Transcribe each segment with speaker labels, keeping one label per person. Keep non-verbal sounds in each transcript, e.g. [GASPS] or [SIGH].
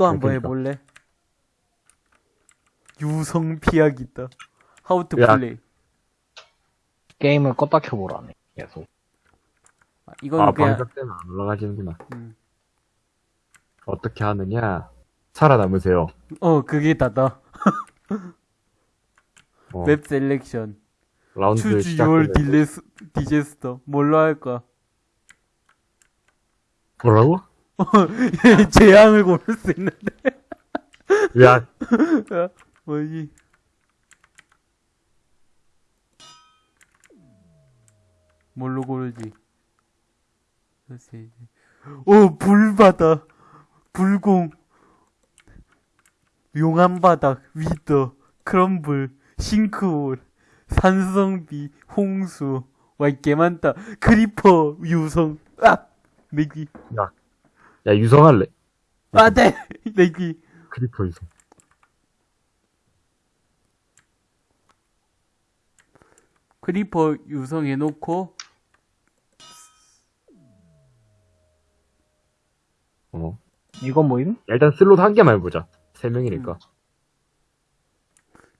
Speaker 1: 이거 한번
Speaker 2: 그러니까.
Speaker 1: 해볼래? 유성 피하기 있다. How to
Speaker 2: 야.
Speaker 1: play.
Speaker 3: 게임을 껐다 켜보라네. 계속.
Speaker 1: 아, 이거는
Speaker 2: 아,
Speaker 1: 그냥,
Speaker 2: 방석 때문에 안 올라가지는구나.
Speaker 1: 음.
Speaker 2: 어떻게 하느냐? 살아남으세요.
Speaker 1: 어, 그게 다다. [LAUGHS]
Speaker 2: 어,
Speaker 1: map selection.
Speaker 2: 라운드
Speaker 1: Choose your disaster. 뭘로 할까?
Speaker 2: 뭐라고? [LAUGHS]
Speaker 1: 재앙을 고를 수 있는데.
Speaker 2: 야,
Speaker 1: 뭐지? 뭘로 고르지? 글쎄. 오, 불바다. 불공. 용암 바닥, 위더, 크럼블, 싱크홀, 산성비, 홍수. 와, 이게 많다. creeper, 유성. 아! 내기.
Speaker 2: 야 유성할래?
Speaker 1: 아, 네! 내기. [LAUGHS]
Speaker 2: creeper 유성.
Speaker 1: creeper 유성해놓고,
Speaker 2: 어.
Speaker 3: 이건 뭐임?
Speaker 2: 야, 일단 슬롯 한 개만 해보자. 세 명이니까.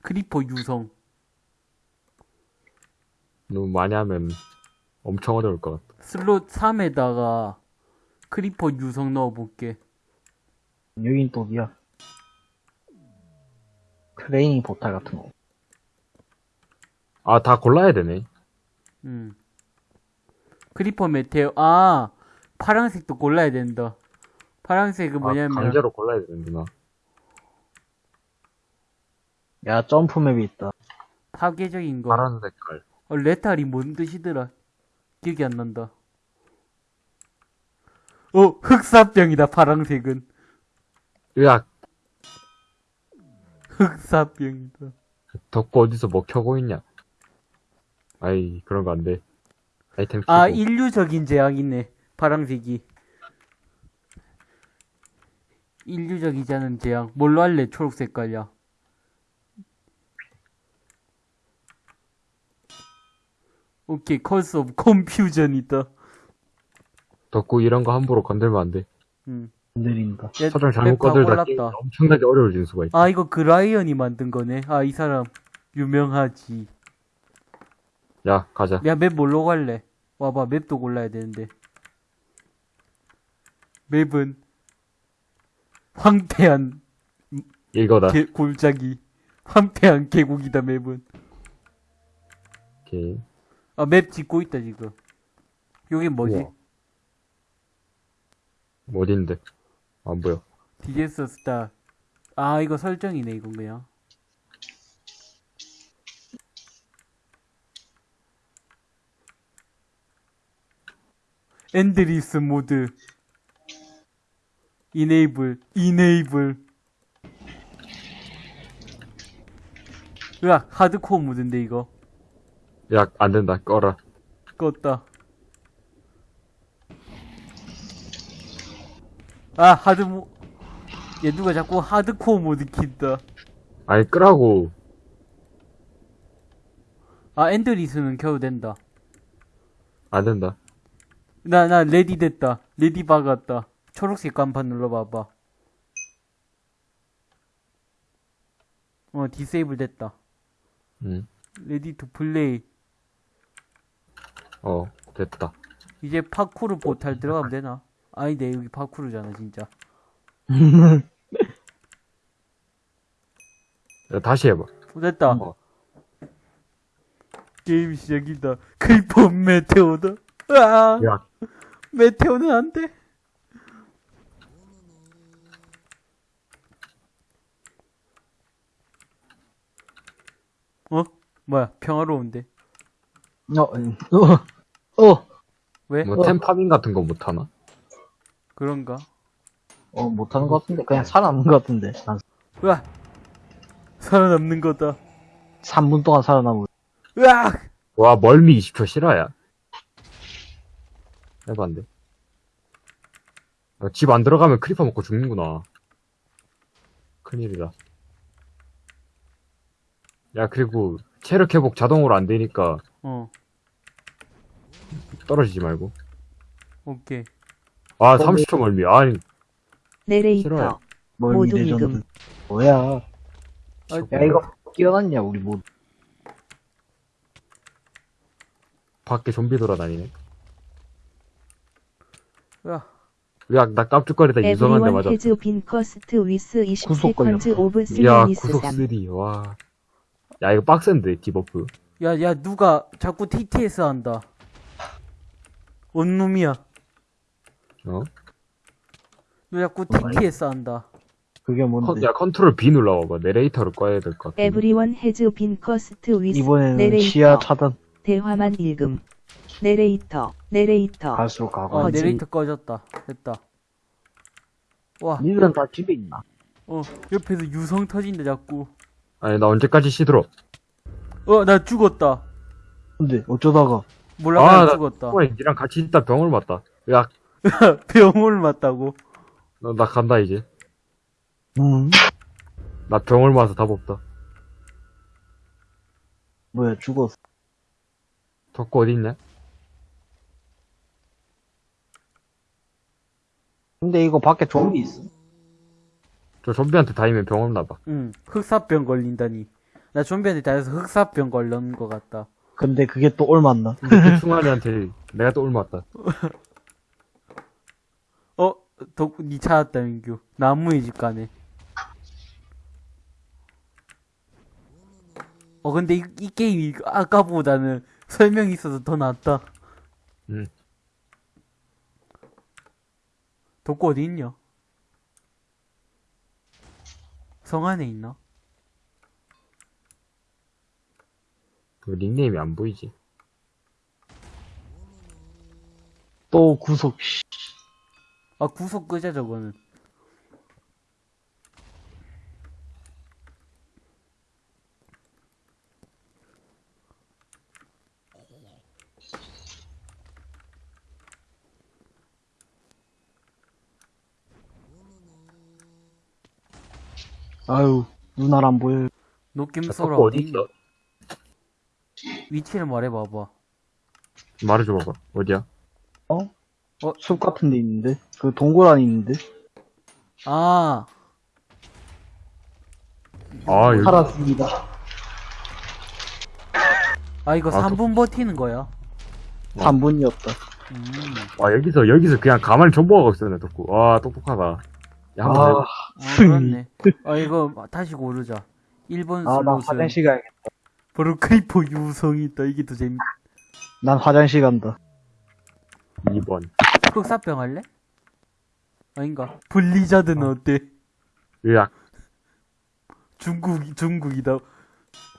Speaker 1: creeper 유성.
Speaker 2: 너무 많이 하면 엄청 어려울 것 같아.
Speaker 1: 슬롯 3에다가 creeper 유성 넣어볼게.
Speaker 3: 여긴 또 어디야? training portal 같은 거.
Speaker 2: 아, 다 골라야 되네.
Speaker 1: 음. creeper meteor. 아, 파란색도 골라야 된다. 파란색은
Speaker 2: 아,
Speaker 1: 뭐냐면,
Speaker 2: 강제로 골라야 되는구나.
Speaker 3: 야, 점프맵이 있다.
Speaker 1: 파괴적인 거.
Speaker 2: 파란 색깔.
Speaker 1: 어, 레탈이 뭔 뜻이더라? 기억이 안 난다. 어, 흑사병이다, 파란색은.
Speaker 2: 야,
Speaker 1: 흑사병이다.
Speaker 2: 덕구 어디서 뭐 켜고 있냐? 아이, 그런 거 안 돼. 아이템
Speaker 1: 아,
Speaker 2: 키고.
Speaker 1: 인류적인 재앙이네. 파란색이. 인류적이지 않은 재앙. 뭘로 할래? 초록 색깔이야. 오케이, 컬스 오브 컴퓨전이다.
Speaker 2: 덕구 이런 거 함부로 건들면 안 돼.
Speaker 1: 음.
Speaker 3: 건드린다.
Speaker 1: 얘
Speaker 2: 서정 잘못 건들다. 엄청나게 어려워질 수가 있어.
Speaker 1: 아, 이거 그라이언이 만든 거네. 아, 이 사람 유명하지.
Speaker 2: 야, 가자.
Speaker 1: 야, 맵 뭘로 갈래? 와봐, 맵도 골라야 되는데. 맵은 황폐한
Speaker 2: 이거다.
Speaker 1: 개, 골짜기. 황폐한 계곡이다, 맵은.
Speaker 2: 오케이.
Speaker 1: 아, 맵 짓고 있다, 지금. 여기 뭐지?
Speaker 2: 우와. 어딘데? 안 보여.
Speaker 1: 디제스 스타. 아, 이거 설정이네, 이건 그냥. endless 모드. enable, enable. 으악, 하드코어 모드인데, 이거.
Speaker 2: 야, 안 된다. 꺼라.
Speaker 1: 껐다. 아, 하드 모, 얘 누가 자꾸 하드코어 모드 킨다.
Speaker 2: 아니, 끄라고.
Speaker 1: 아, endless는 켜도 된다.
Speaker 2: 안 된다.
Speaker 1: 나, 나, ready 됐다. ready 박았다. 초록색 간판 눌러봐봐. 어, disable 됐다.
Speaker 2: 응.
Speaker 1: ready to play.
Speaker 2: 어, 됐다.
Speaker 1: 이제 파쿠르 포탈 들어가면 되나? 아니네, 여기 파쿠르잖아, 진짜.
Speaker 2: 야, 다시 해봐.
Speaker 1: 어, 됐다.
Speaker 2: 어.
Speaker 1: 게임 시작이다. creeper meteor다. 아,
Speaker 2: 야,
Speaker 1: meteor는 안 돼. 어? 뭐야, 평화로운데.
Speaker 3: 어, 음, 어, 어,
Speaker 1: 왜?
Speaker 2: 뭐, 템farming 같은 거 못하나?
Speaker 1: 그런가?
Speaker 3: 어, 못하는 것 같은데. 그냥 살아남는 것 같은데. 한
Speaker 1: 으악! 살아남는 거다.
Speaker 3: 3분 동안 살아남을.
Speaker 1: 으악!
Speaker 2: 와, 멀미 20초 실화야. 해봐, 안 돼. 집안 들어가면 creeper 먹고 죽는구나. 큰일이다. 야, 그리고, 체력 회복 자동으로 안 되니까,
Speaker 1: 어,
Speaker 2: 떨어지지 말고.
Speaker 1: 오케이.
Speaker 2: 아, 30초 멀미. 아니,
Speaker 4: 내레이터 모두. 미금.
Speaker 3: 뭐야.
Speaker 1: 아,
Speaker 3: 야, 이거 끼어났냐, 우리 뭐.
Speaker 2: 밖에 좀비 돌아다니네.
Speaker 1: 야,
Speaker 2: 야, 나 깜짝거리다
Speaker 4: has been cursed with 20
Speaker 3: 구속
Speaker 4: of
Speaker 2: 야. 구속 3, 와. 야, 이거 빡센데, debuff.
Speaker 1: 야, 야, 누가 자꾸 TTS 한다. 뭔 놈이야?
Speaker 2: 어?
Speaker 1: 너 자꾸 TTS 한다.
Speaker 3: 그게
Speaker 2: 컨,
Speaker 3: 뭔데.
Speaker 2: 야, control B 눌러봐봐. 내레이터를 꺼야 될 것 같아.
Speaker 4: Everyone has been cursed with
Speaker 3: 이번에는
Speaker 4: 내레이터.
Speaker 3: 시야 차단.
Speaker 4: 대화만 읽음. 내레이터. 내레이터.
Speaker 3: 갈수록 가고.
Speaker 1: 어,
Speaker 4: 어지.
Speaker 1: 내레이터 꺼졌다. 됐다. 와,
Speaker 3: 니들은 다 집에 있나?
Speaker 1: 어, 옆에서 유성 터진다, 자꾸.
Speaker 2: 아니, 나 언제까지 시들어?
Speaker 1: 어, 나 죽었다.
Speaker 3: 근데 어쩌다가
Speaker 1: 몰라,
Speaker 2: 아, 나-
Speaker 1: 죽었다.
Speaker 2: 어, 니랑 같이 있다 병을 맞다. 야, [LAUGHS]
Speaker 1: 병을 맞다고.
Speaker 2: 나, 나 간다, 이제. 음나 병을 맞아서 답 없다.
Speaker 3: 뭐야 죽었어.
Speaker 2: 덕구 어딨냐?
Speaker 3: 근데 이거 밖에 좀비 있어.
Speaker 2: 저 좀비한테 다니면 병 없나봐.
Speaker 1: 응, 흑사병 걸린다니. 나 좀비한테 다해서 흑사병 걸린 것 같다.
Speaker 3: 근데 그게 또 올맞나?
Speaker 2: 근데 그 충환이한테 내가 또 올맞다. [LAUGHS]
Speaker 1: 어, 덕, 니 찾았다, 민규. 나무의 집 가네. 어, 근데 이, 이 게임이 아까보다는 설명이 있어서 더 낫다.
Speaker 2: 응.
Speaker 1: 덕구 어디 있냐? 성 안에 있나?
Speaker 2: 그 닉네임이 안 보이지.
Speaker 3: 또 구속. 씨.
Speaker 1: 아, 구속 끄자, 저거는.
Speaker 3: 아유 눈알 안 보여.
Speaker 2: 덕구 어디? 있어?
Speaker 1: 위치를 말해봐봐.
Speaker 2: 말해줘봐봐. 어디야?
Speaker 3: 어? 어? 숲 같은 데 있는데? 그 동굴 안에 있는데?
Speaker 1: 아,
Speaker 2: 아, 여기.
Speaker 3: 살았습니다.
Speaker 1: 아, 이거
Speaker 2: 아,
Speaker 1: 3분 버티는 거야.
Speaker 3: 3분이었다.
Speaker 1: 음.
Speaker 2: 와, 여기서, 여기서 그냥 가만히 존버하고 있었네, 덕구. 와, 똑똑하다. 야, 한번
Speaker 3: 아,
Speaker 2: 해봐.
Speaker 1: 아, 그렇네. 아, 이거 다시 고르자. 1번
Speaker 3: 아, 나 화장실 가야겠다.
Speaker 1: 바로 creeper 유성이 있다. 이게 더 재밌.
Speaker 3: 난 화장실 간다.
Speaker 2: 2번.
Speaker 1: 흑사병 할래? 아닌가? 블리자드는 어 때?
Speaker 2: 으악.
Speaker 1: 중국, 중국이다.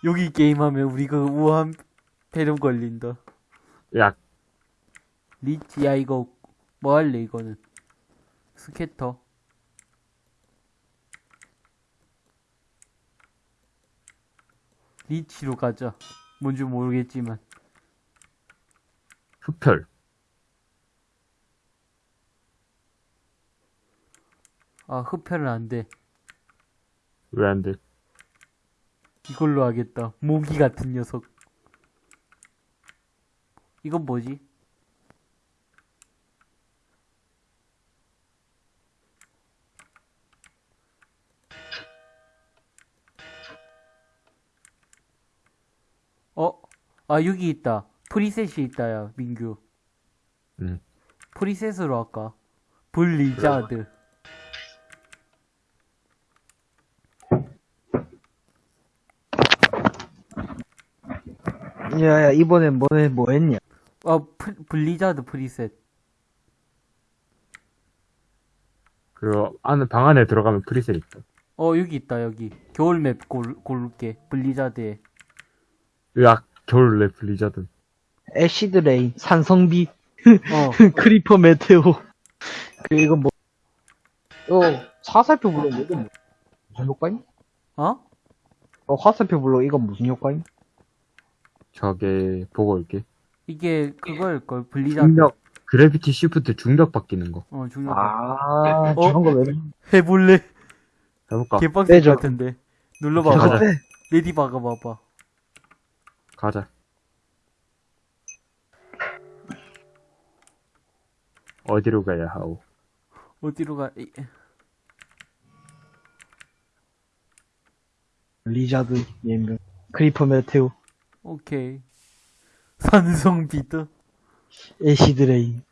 Speaker 1: 여기 게임하면 우리 그 우한 폐렴 걸린다.
Speaker 2: 으악.
Speaker 1: 리치, 야, 이거, 뭐 할래, 이거는? 스케터. 리치로 가자. 뭔지 모르겠지만.
Speaker 2: 흡혈.
Speaker 1: 아, 흡혈은 안 돼.
Speaker 2: 왜 안 돼?
Speaker 1: 이걸로 하겠다. 모기 같은 녀석. 이건 뭐지? 어? 아, 여기 있다. 프리셋이 있다, 야, 민규.
Speaker 2: 응.
Speaker 1: 프리셋으로 할까? 블리자드.
Speaker 3: 야, 야, 이번엔 뭐해, 뭐 했냐?
Speaker 1: 아, 프, 블리자드 preset.
Speaker 2: 그, 안에, 방 안에 들어가면 preset 있다.
Speaker 1: 어, 여기 있다, 여기. 겨울 맵 골, 고를게. 블리자드에.
Speaker 2: 으악. 겨울 맵 블리자드.
Speaker 3: acid rain, 산성비,
Speaker 1: 어, [LAUGHS]
Speaker 3: creeper meteor. 그, 이거 뭐, 어, 화살표 눌러, 이거 뭐, 무슨 효과임?
Speaker 1: 어?
Speaker 3: 어, 화살표 눌러, 이건 무슨 효과임?
Speaker 2: 저게, 보고 올게.
Speaker 1: 이게 그거일걸, 블리자드.
Speaker 2: 중력, gravity shift 중력 바뀌는 거.
Speaker 1: 어, 중력.
Speaker 3: 아,
Speaker 1: 어?
Speaker 3: 저런 거 왜,
Speaker 1: 해볼래?
Speaker 2: 해볼까?
Speaker 3: 빼죠.
Speaker 1: 것 같은데. 눌러봐봐.
Speaker 2: 가자.
Speaker 1: ready 박아봐봐.
Speaker 2: 가자. 어디로 가야 하오?
Speaker 1: 어디로 가,
Speaker 3: 블리자드, 예명, creeper meteor,
Speaker 1: 오케이. 산성비.
Speaker 3: acid rain.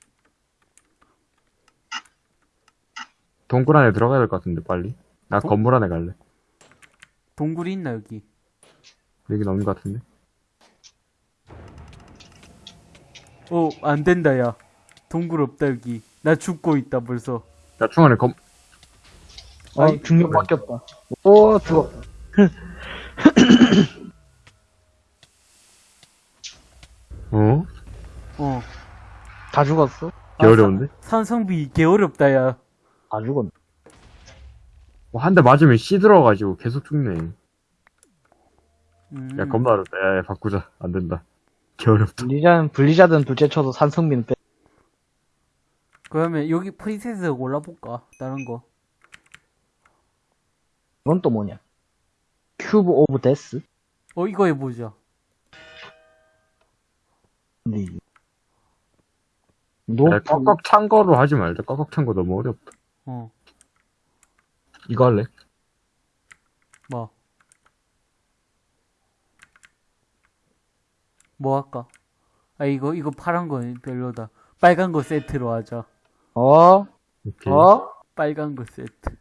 Speaker 2: 동굴 안에 들어가야 될 것 같은데, 빨리. 나
Speaker 1: 동-
Speaker 2: 건물 안에 갈래.
Speaker 1: 동굴이 있나, 여기?
Speaker 2: 여긴 없는 것 같은데.
Speaker 1: 어, 안 된다, 야. 동굴 없다, 여기. 나 죽고 있다, 벌써.
Speaker 2: 야, 중간에 검,
Speaker 3: 어,
Speaker 1: 아이,
Speaker 3: 중력 바뀌었다. 오, 죽었다. [LAUGHS]
Speaker 2: 어?
Speaker 1: 어.
Speaker 3: 다 죽었어?
Speaker 2: 개 어려운데?
Speaker 1: 산성비 개 어렵다, 야.
Speaker 3: 다 죽었네.
Speaker 2: 뭐 한 대 맞으면 씨 들어가지고 계속 죽네.
Speaker 1: 음.
Speaker 2: 야, 겁나 어렵다. 야, 야, 바꾸자. 안 된다. 개 어렵다.
Speaker 3: 블리자는, 블리자드는 둘째 쳐도 산성비는 빼.
Speaker 1: 그러면 여기 preset 골라볼까? 다른 거.
Speaker 3: 이건 또 뭐냐? cube of death?
Speaker 1: 어, 이거 해보자.
Speaker 3: 근데 노,
Speaker 2: 꽉꽉 찬 거로 하지 말자. 꽉꽉 찬 거 너무 어렵다.
Speaker 1: 어,
Speaker 2: 이거 할래?
Speaker 1: 뭐. 뭐 할까? 아, 이거, 이거 파란 거는 별로다. 빨간 거 세트로 하자.
Speaker 3: 어?
Speaker 2: 오케이.
Speaker 3: 어?
Speaker 1: 빨간 거 세트.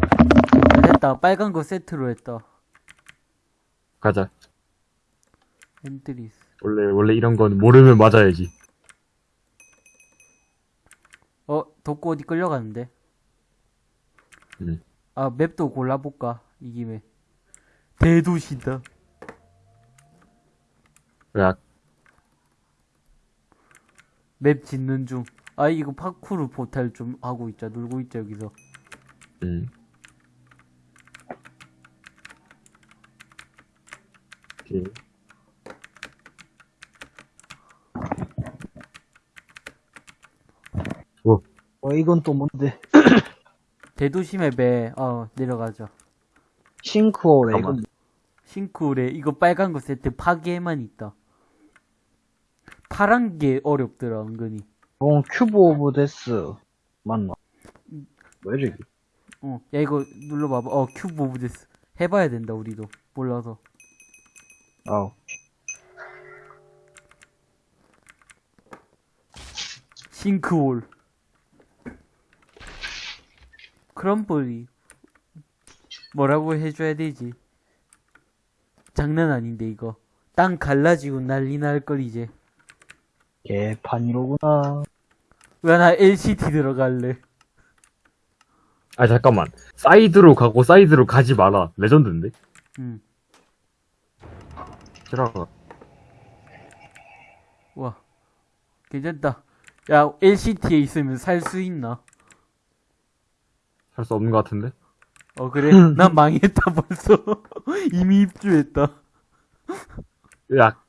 Speaker 1: 아, 됐다. 빨간 거 세트로 했다.
Speaker 2: 가자.
Speaker 1: endless.
Speaker 2: 원래, 원래 이런 건 모르면 맞아야지.
Speaker 1: 어, 덕구 어디 끌려가는데?
Speaker 2: 응.
Speaker 1: 아, 맵도 골라볼까? 이 김에. 대도시다.
Speaker 2: 야,
Speaker 1: 맵 짓는 중. 아, 이거 파쿠르 포탈 좀 하고 있자. 놀고 있자, 여기서.
Speaker 2: 음. 오케이.
Speaker 3: 어, 이건 또 뭔데? [COUGHS]
Speaker 1: 대도시 맵에, 어, 내려가자.
Speaker 3: 싱크홀에. 이건
Speaker 1: 싱크홀에 이거 빨간 거 세트 파괴만 있다. 파란 게 어렵더라, 은근히.
Speaker 3: 뭐, cube of death. 맞나? 왜 저기?
Speaker 1: 어, 야, 이거 눌러봐봐. 어, cube of death. 해봐야 된다, 우리도. 몰라서.
Speaker 3: 아우.
Speaker 1: 싱크홀. 크럼블이. 뭐라고 해줘야 되지? 장난 아닌데, 이거. 땅 갈라지고 난리 날 걸, 이제.
Speaker 3: 개판이로구나.
Speaker 1: 왜 나 LCT 들어갈래?
Speaker 2: 아, 잠깐만. 사이드로 가고 사이드로 가지 마라. 레전드인데?
Speaker 1: 응.
Speaker 2: 들어가.
Speaker 1: 와. 괜찮다. 야, LCT에 있으면 살 수 있나?
Speaker 2: 할 수 없는 것 같은데?
Speaker 1: 어, 그래? [LAUGHS] 난 망했다, 벌써. [LAUGHS] 이미 입주했다.
Speaker 2: 야.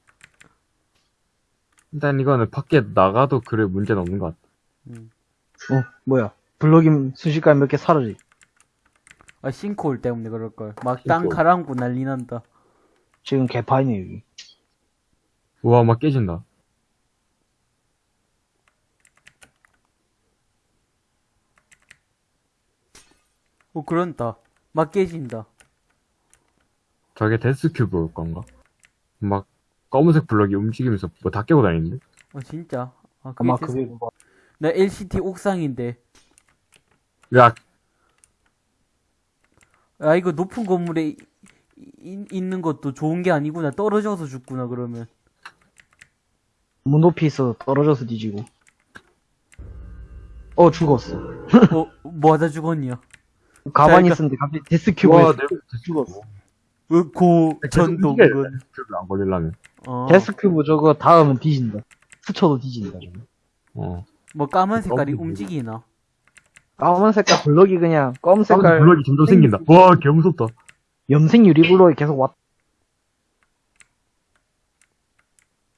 Speaker 2: 일단 이거는 밖에 나가도 그래 문제는 없는 것 같아.
Speaker 1: 음.
Speaker 3: 어, 뭐야. 블록임 순식간에 몇 개 사라지.
Speaker 1: 아, 싱크홀 때문에 그럴걸. 막 땅. 가라앉고 난리 난다.
Speaker 3: 지금 개판이네, 여기.
Speaker 2: 우와, 막 깨진다.
Speaker 1: 어, 그런다. 막 깨진다.
Speaker 2: 저게 데스큐브일 건가? 막 검은색 블럭이 움직이면서 뭐 다 깨고 다니는데?
Speaker 1: 어, 진짜. 아, 그게
Speaker 3: 아마
Speaker 1: 됐어.
Speaker 3: 그게 뭐,
Speaker 1: 나 LCT 옥상인데.
Speaker 2: 야,
Speaker 1: 아, 이거 높은 건물에 이- 이- 있는 것도 좋은 게 아니구나. 떨어져서 죽구나, 그러면.
Speaker 3: 문 높이 있어서 떨어져서 뒤지고. 어, 죽었어. [LAUGHS]
Speaker 1: 어, 뭐 하다 죽었냐?
Speaker 3: 가만히
Speaker 1: 그러니까-
Speaker 3: 있었는데 갑자기 Death Cube에
Speaker 2: 와,
Speaker 3: 죽었어.
Speaker 2: 이게
Speaker 1: 그건.
Speaker 2: Death Cube 안 걸리려면.
Speaker 1: 어,
Speaker 3: Death Cube 저거 닿으면 뒤진다. 스쳐도 뒤진다. 저거.
Speaker 2: 어.
Speaker 1: 뭐 까만 색깔이
Speaker 2: 너무
Speaker 1: 움직이나?
Speaker 3: 까만 색깔 블럭이 그냥 검은
Speaker 2: 색깔 블럭이 점점 생긴다. 와, 개 무섭다.
Speaker 3: 염색 유리 블럭이 계속 왔.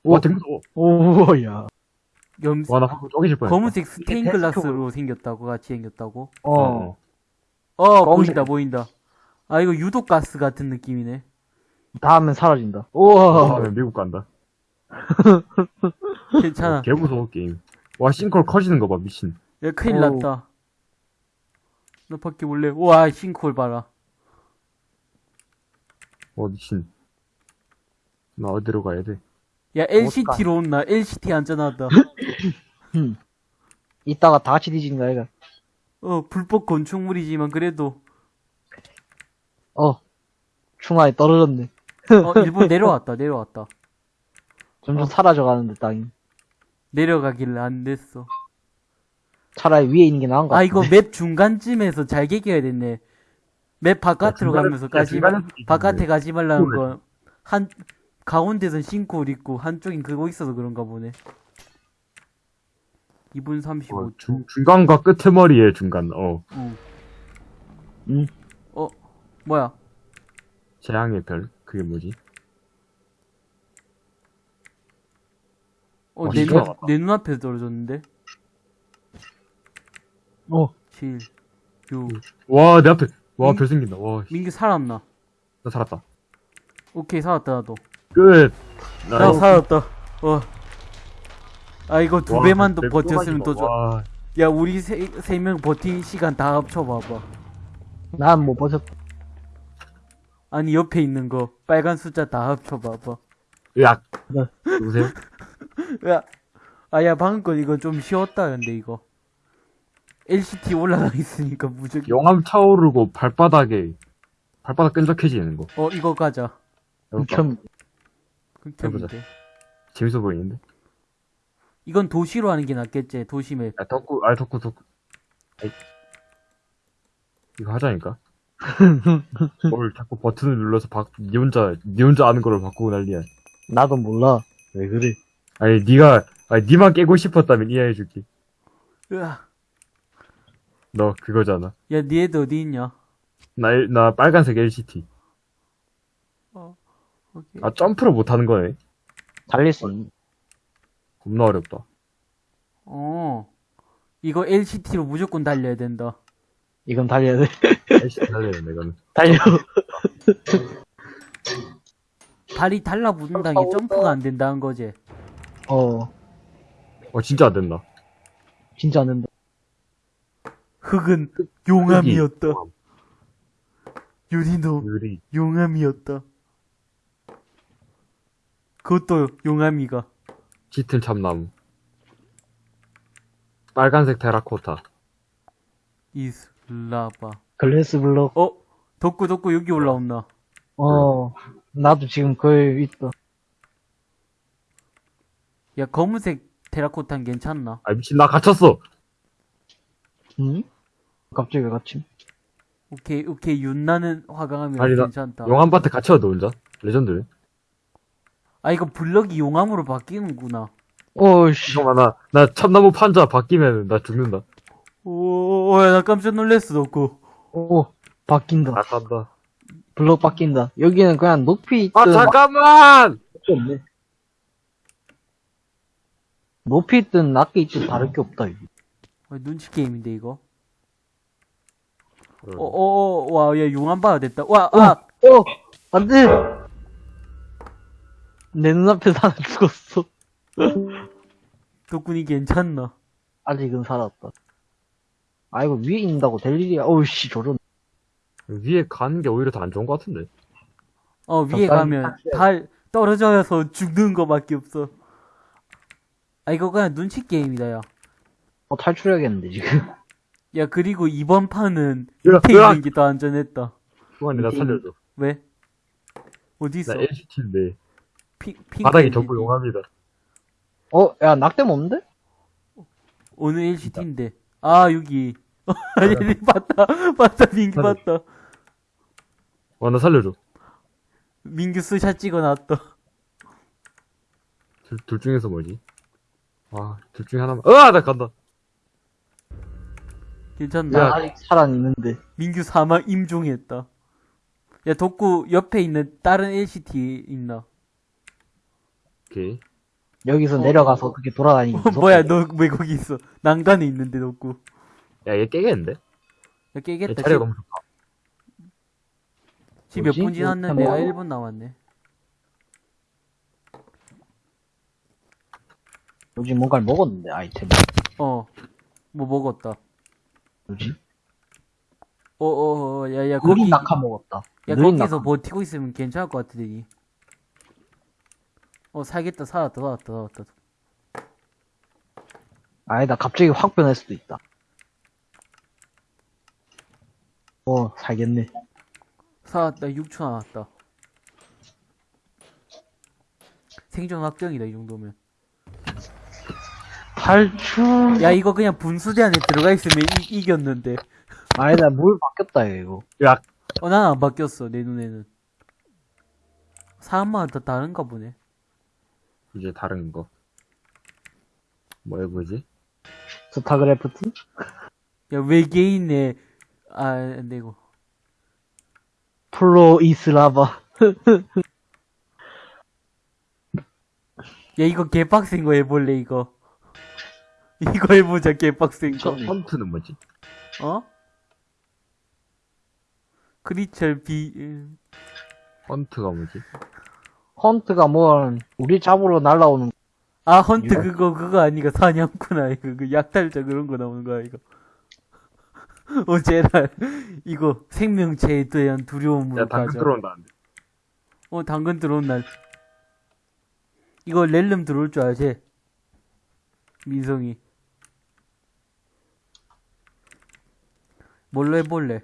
Speaker 2: 와, 되게 무서워.
Speaker 3: 오 야.
Speaker 1: 염,
Speaker 2: 와, 나 방금 쪼개질 뻔했다.
Speaker 1: 검은색 stained
Speaker 3: 이게
Speaker 1: glass로 생겼다고 같이 생겼다고?
Speaker 3: 어.
Speaker 1: 어
Speaker 3: 검은색.
Speaker 1: 보인다 보인다 아 이거 유독 가스 같은 느낌이네
Speaker 3: 닿으면 사라진다. 우와.
Speaker 2: 아, 미국 간다. [LAUGHS]
Speaker 1: 괜찮아
Speaker 2: 개 무서워, 게임. 와, 싱크홀 커지는 거 봐, 미친.
Speaker 1: 야 큰일
Speaker 3: 어우.
Speaker 1: 났다 나 밖에 몰래. 와, 싱크홀 봐라.
Speaker 2: 어, 미친. 나 어디로 가야 돼?
Speaker 1: 야, LCT로 온나. LCT 안전하다. [LAUGHS]
Speaker 3: 이따가 다 같이 뒤지는 거야, 이거.
Speaker 1: 어, 불법 건축물이지만 그래도,
Speaker 3: 어. 충화에 떨어졌네.
Speaker 1: 어, 일본 내려왔다, 내려왔다.
Speaker 3: 점점 사라져 가는데, 땅이.
Speaker 1: 내려가길래 안 됐어.
Speaker 3: 차라리 위에 있는 게 나은 것 같아.
Speaker 1: 아, 이거 맵 중간쯤에서 잘 개겨야 됐네. 맵 바깥으로 가면서
Speaker 2: 야,
Speaker 1: 가지 말,
Speaker 2: 중간에서
Speaker 1: 바깥에 가지 말라는. 건, 한, 가운데선 싱크홀 있고, 한쪽인 그거 있어서 그런가 보네. 2분
Speaker 2: 어,
Speaker 1: 35초.
Speaker 2: 중, 중간과 끄트머리의 중간, 어.
Speaker 1: 응.
Speaker 3: 응.
Speaker 1: 어, 뭐야?
Speaker 2: 재앙의 별. 그게 뭐지?
Speaker 1: 어,
Speaker 2: 어,
Speaker 1: 내, 눈, 내 눈앞에서 떨어졌는데?
Speaker 3: 어.
Speaker 1: 7, 6.
Speaker 2: 와, 내 앞에. 와,
Speaker 1: 응?
Speaker 2: 별 생긴다. 와, 씨,
Speaker 1: 민규 살았나?
Speaker 2: 나 살았다.
Speaker 1: 오케이, 살았다, 나도.
Speaker 2: 끝! 나나
Speaker 1: 살았다. 와. 아, 이거 두
Speaker 2: 와,
Speaker 1: 배만
Speaker 2: 더별
Speaker 1: 버텼으면 또더 좋아.
Speaker 2: 와,
Speaker 1: 야, 우리 세, 세 명 버틴 시간 다 합쳐봐봐.
Speaker 3: 난 못 버텼다.
Speaker 1: 아니, 옆에 있는 거, 빨간 숫자 다 합쳐봐봐.
Speaker 2: 으악.
Speaker 3: 네.
Speaker 2: 누구세요? [LAUGHS]
Speaker 1: 야, 아, 야, 방금 거 이거 좀 쉬웠다, 근데 이거. LCT 올라가 있으니까 무조건.
Speaker 2: 용암 차오르고 발바닥에, 발바닥 끈적해지는 거.
Speaker 1: 어, 이거 가자.
Speaker 2: 해볼까?
Speaker 3: 참,
Speaker 1: 극혐인데.
Speaker 2: 재밌어 보이는데?
Speaker 1: 이건 도시로 하는 게 낫겠지, 도시맵.
Speaker 2: 야, 덕구, 아, 덕구, 덕구. 아이. 이거 하자니까. [LAUGHS] 뭘 자꾸 버튼을 눌러서 바, 니 혼자, 니 혼자 아는 거를 바꾸고 난리야.
Speaker 3: 나도 몰라. 왜 그래?
Speaker 2: 아니, 니가, 아니, 니만 깨고 싶었다면 이해해줄게.
Speaker 1: 으아.
Speaker 2: 너 그거잖아.
Speaker 1: 야, 니 애들 어디 있냐?
Speaker 2: 나, 일- 나 빨간색 LCT.
Speaker 1: 오케이.
Speaker 2: 아, 점프를 못하는 거네.
Speaker 3: 달릴 수 있는.
Speaker 2: 겁나 어렵다.
Speaker 1: 어. 이거 LCT로 무조건 달려야 된다.
Speaker 3: 이건 달려야 돼.
Speaker 2: LCT 달려야 돼, 이거는. [LAUGHS]
Speaker 3: 달려.
Speaker 1: 발이 달라붙는다는 게 점프가 안 된다는 거지.
Speaker 3: 어.
Speaker 2: 어, 진짜 안 된다.
Speaker 3: 진짜 안 된다.
Speaker 1: 흙은 용암이었다.
Speaker 2: 용암.
Speaker 1: 유리도
Speaker 2: 유리.
Speaker 1: 용암이었다. 그것도 용암이가.
Speaker 2: 짙은 참나무. 빨간색 테라코타.
Speaker 1: 이슬라바.
Speaker 3: 글래스 블록.
Speaker 1: 어? 덕구 덕구 여기 올라온다.
Speaker 3: 어. 나도 지금 거기 있어.
Speaker 1: 야 검은색 테라코타는 괜찮나?
Speaker 2: 아, 미친, 나 갇혔어!
Speaker 3: 응? 갑자기 왜 같이?
Speaker 1: 오케이 오케이 윤나는 화강하면
Speaker 2: 아니, 나
Speaker 1: 괜찮다.
Speaker 2: 용암밭에 갇혀, 너 혼자? 레전드.
Speaker 1: 아 이거 블럭이 용암으로 바뀌는구나.
Speaker 3: 오씨.
Speaker 2: 잠깐만, 나, 나 참나무 판자 바뀌면 나 죽는다.
Speaker 1: 오나 깜짝 놀랐어 덕구.
Speaker 3: 오. 바뀐다.
Speaker 2: 나 간다.
Speaker 3: 블록 바뀐다. 여기는 그냥 높이 있든
Speaker 2: 아, 잠깐만!
Speaker 3: 밖에 없네. 높이 있든 낮게 있든 다를 게 없다, 이거.
Speaker 1: 어, 눈치 게임인데 이거.
Speaker 2: 어,
Speaker 1: 어어어 와야 용암 봐야 됐다. 와
Speaker 3: 어.
Speaker 1: 아.
Speaker 3: 어! 안 돼! 내 눈앞에서 하나 죽었어.
Speaker 1: 덕분이 괜찮나?
Speaker 3: 아직은 살았다. 아, 이거 위에 있는다고 될 일이야. 어우씨, 저런.
Speaker 2: 위에 가는 게 오히려 더 안 좋은 것 같은데.
Speaker 1: 어 위에 가면 달 떨어져서 죽는 거밖에 없어. 아 이거 그냥 눈치 게임이다 야.
Speaker 3: 어, 탈출해야겠는데, 지금.
Speaker 1: 야 그리고 이번 판은
Speaker 2: 으악,
Speaker 1: 밑에
Speaker 2: 으악!
Speaker 1: 있는 게 더 안전했다.
Speaker 2: 수환이 나 살려줘.
Speaker 1: 왜? 어디 있어?
Speaker 2: 나 LCT인데.
Speaker 1: 피, 핑크
Speaker 2: 바닥이. 전부 용암이다.
Speaker 3: 어, 야, 낙뎀 없는데?
Speaker 1: 어느 LCD인데? 아 여기. [LAUGHS] 아니 봤다 봤다 민규. 봤다.
Speaker 2: 와, 나 살려줘.
Speaker 1: 민규 스샷 찍어놨다.
Speaker 2: 둘, 둘 중에서 뭐지? 아, 둘 중에 하나만. 으아! 나 간다.
Speaker 1: 괜찮나?
Speaker 3: 나 아직 살아있는데.
Speaker 1: 민규 사망 임종했다. 야 덕구 옆에 있는 다른 LCT 있나?
Speaker 2: 오케이.
Speaker 3: 여기서
Speaker 1: 어.
Speaker 3: 내려가서 어떻게 돌아다니기
Speaker 1: 어,
Speaker 3: 무섭다.
Speaker 1: 뭐야 너 왜 거기 있어? 난간에 있는데 덕구.
Speaker 2: 야, 얘 깨겠는데?
Speaker 1: 야
Speaker 2: 얘
Speaker 1: 깨겠다.
Speaker 2: 자리가 너무 좋다.
Speaker 1: 지금 몇
Speaker 3: 뭐지?
Speaker 1: 분 지났는데
Speaker 3: 뭐?
Speaker 1: 아 1분 남았네.
Speaker 3: 요즘 뭔가를 먹었는데, 아이템.
Speaker 1: 어. 뭐 먹었다.
Speaker 3: 뭐지?
Speaker 1: 어어 야야 거기
Speaker 3: 느린 낙하 먹었다.
Speaker 1: 야
Speaker 3: 느린
Speaker 1: 거기서
Speaker 3: 낙하.
Speaker 1: 버티고 있으면 괜찮을 것 같으니. 어 살겠다 살았다 살았다 살았다.
Speaker 3: 아니다, 갑자기 확 변할 수도 있다. 어, 살겠네.
Speaker 1: 살았다 6초 남았다. 생존 확정이다 이 정도면.
Speaker 3: 탈출.
Speaker 1: 야 이거 그냥 분수대 안에 들어가 있으면 이, 이겼는데.
Speaker 3: 아니다, 물 바뀌었다, 이거.
Speaker 2: 야,
Speaker 1: 어 난 안 바뀌었어 내 눈에는. 사람마다 다 다른가 보네.
Speaker 2: 이제 다른 거. 뭐 해보지?
Speaker 3: 스타그래프트?
Speaker 1: 야 외계인의 아 안 되고.
Speaker 3: 플로 이스라바. [LAUGHS]
Speaker 1: 야 이거 개빡센 거 해볼래 이거. [LAUGHS] 이거 해보자 개빡센 거.
Speaker 2: 헌트는 뭐지?
Speaker 1: 어? 크리처 비 음.
Speaker 2: 헌트가 뭐지?
Speaker 3: 헌트가 뭐, 우리 잡으러 날라오는,
Speaker 1: 아 헌트
Speaker 3: 이거?
Speaker 1: 그거 그거 아니가 사냥꾼 이거 그 약탈자 그런 거 나오는 거야 이거 [LAUGHS] 어 제랄 이거 생명체에 대한 두려움을
Speaker 2: 야, 당근
Speaker 1: 가져
Speaker 2: 들어온다는데.
Speaker 1: 어 당근 들어온 날 이거 렐름 들어올 줄 알지 민성이 뭘로 해볼래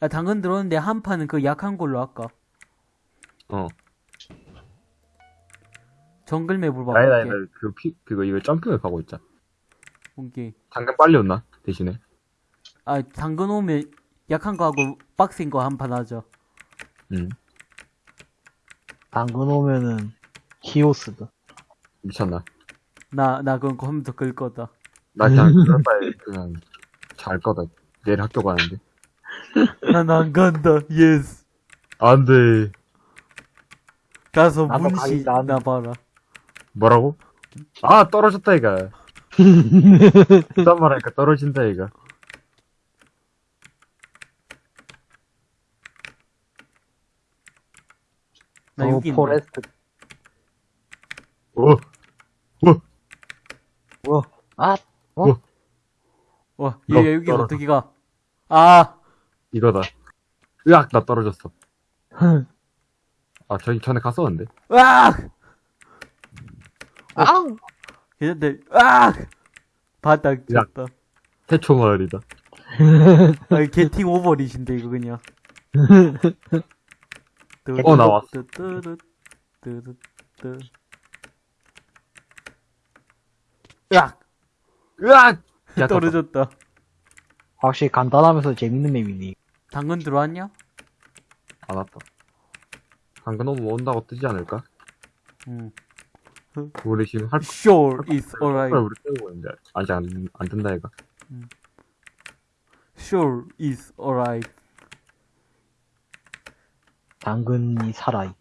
Speaker 1: 아 당근 들어오는데 한 판은 그 약한 걸로 할까
Speaker 2: 어.
Speaker 1: 정글 맵으로
Speaker 2: 아니다, 아니다.
Speaker 1: 바꿀게
Speaker 2: 그 피, 그거, 이거 점핑을 가고 있자.
Speaker 1: 오케이
Speaker 2: 당근 빨리 온나? 대신에.
Speaker 1: 아 당근 오면 약한 거 하고 빡센 거 한 판 하자
Speaker 2: 응.
Speaker 3: 당근 오면은, 히오스다.
Speaker 2: 미쳤나?
Speaker 1: 나, 나 그건 컴퓨터 끌 거다.
Speaker 2: 나 그냥, 그럴 바에 그냥, 잘 거다. 내일 학교 가는데. [LAUGHS]
Speaker 1: 난 안 간다, 예스.
Speaker 2: 안 돼.
Speaker 1: 가서
Speaker 3: 나도
Speaker 1: 문시
Speaker 3: 가겠다.
Speaker 1: 나 봐라.
Speaker 2: 뭐라고? 아, 떨어졌다, 이가. 그딴 [LAUGHS] 말 하니까 떨어진다, 이가.
Speaker 1: 나
Speaker 3: 어,
Speaker 1: 여기 있네.
Speaker 3: 포레스트.
Speaker 2: 오!
Speaker 3: 뭐, 아,
Speaker 1: 와,
Speaker 2: 너
Speaker 1: 얘 여기
Speaker 2: 떨어져.
Speaker 1: 어떻게 가? 아,
Speaker 2: 이거다. 으악, 나 떨어졌어. [LAUGHS] 아, 저기 전에 갔었는데.
Speaker 1: 으악!
Speaker 3: 아!
Speaker 1: 얘네들, 으악! 바닥 쳤다.
Speaker 2: 태초 마을이다.
Speaker 1: 아, 게팅 오버릿인데, 이거 그냥. [LAUGHS]
Speaker 2: 어, 나왔어.
Speaker 1: 으악!
Speaker 2: 으악! 야,
Speaker 1: 떨어졌다.
Speaker 3: 확실히 간단하면서 재밌는 맵이니.
Speaker 1: 당근 들어왔냐?
Speaker 2: 안 왔다. 당근 오면 온다고 뜨지 않을까?
Speaker 1: 응.
Speaker 2: 우리 지금 할
Speaker 1: Sure is
Speaker 2: 걸
Speaker 1: alright.
Speaker 2: 우리 때우고 있는데. 아직 안, 안 뜬다, 이가.
Speaker 1: Sure is alright.
Speaker 3: 당근이 살아있다.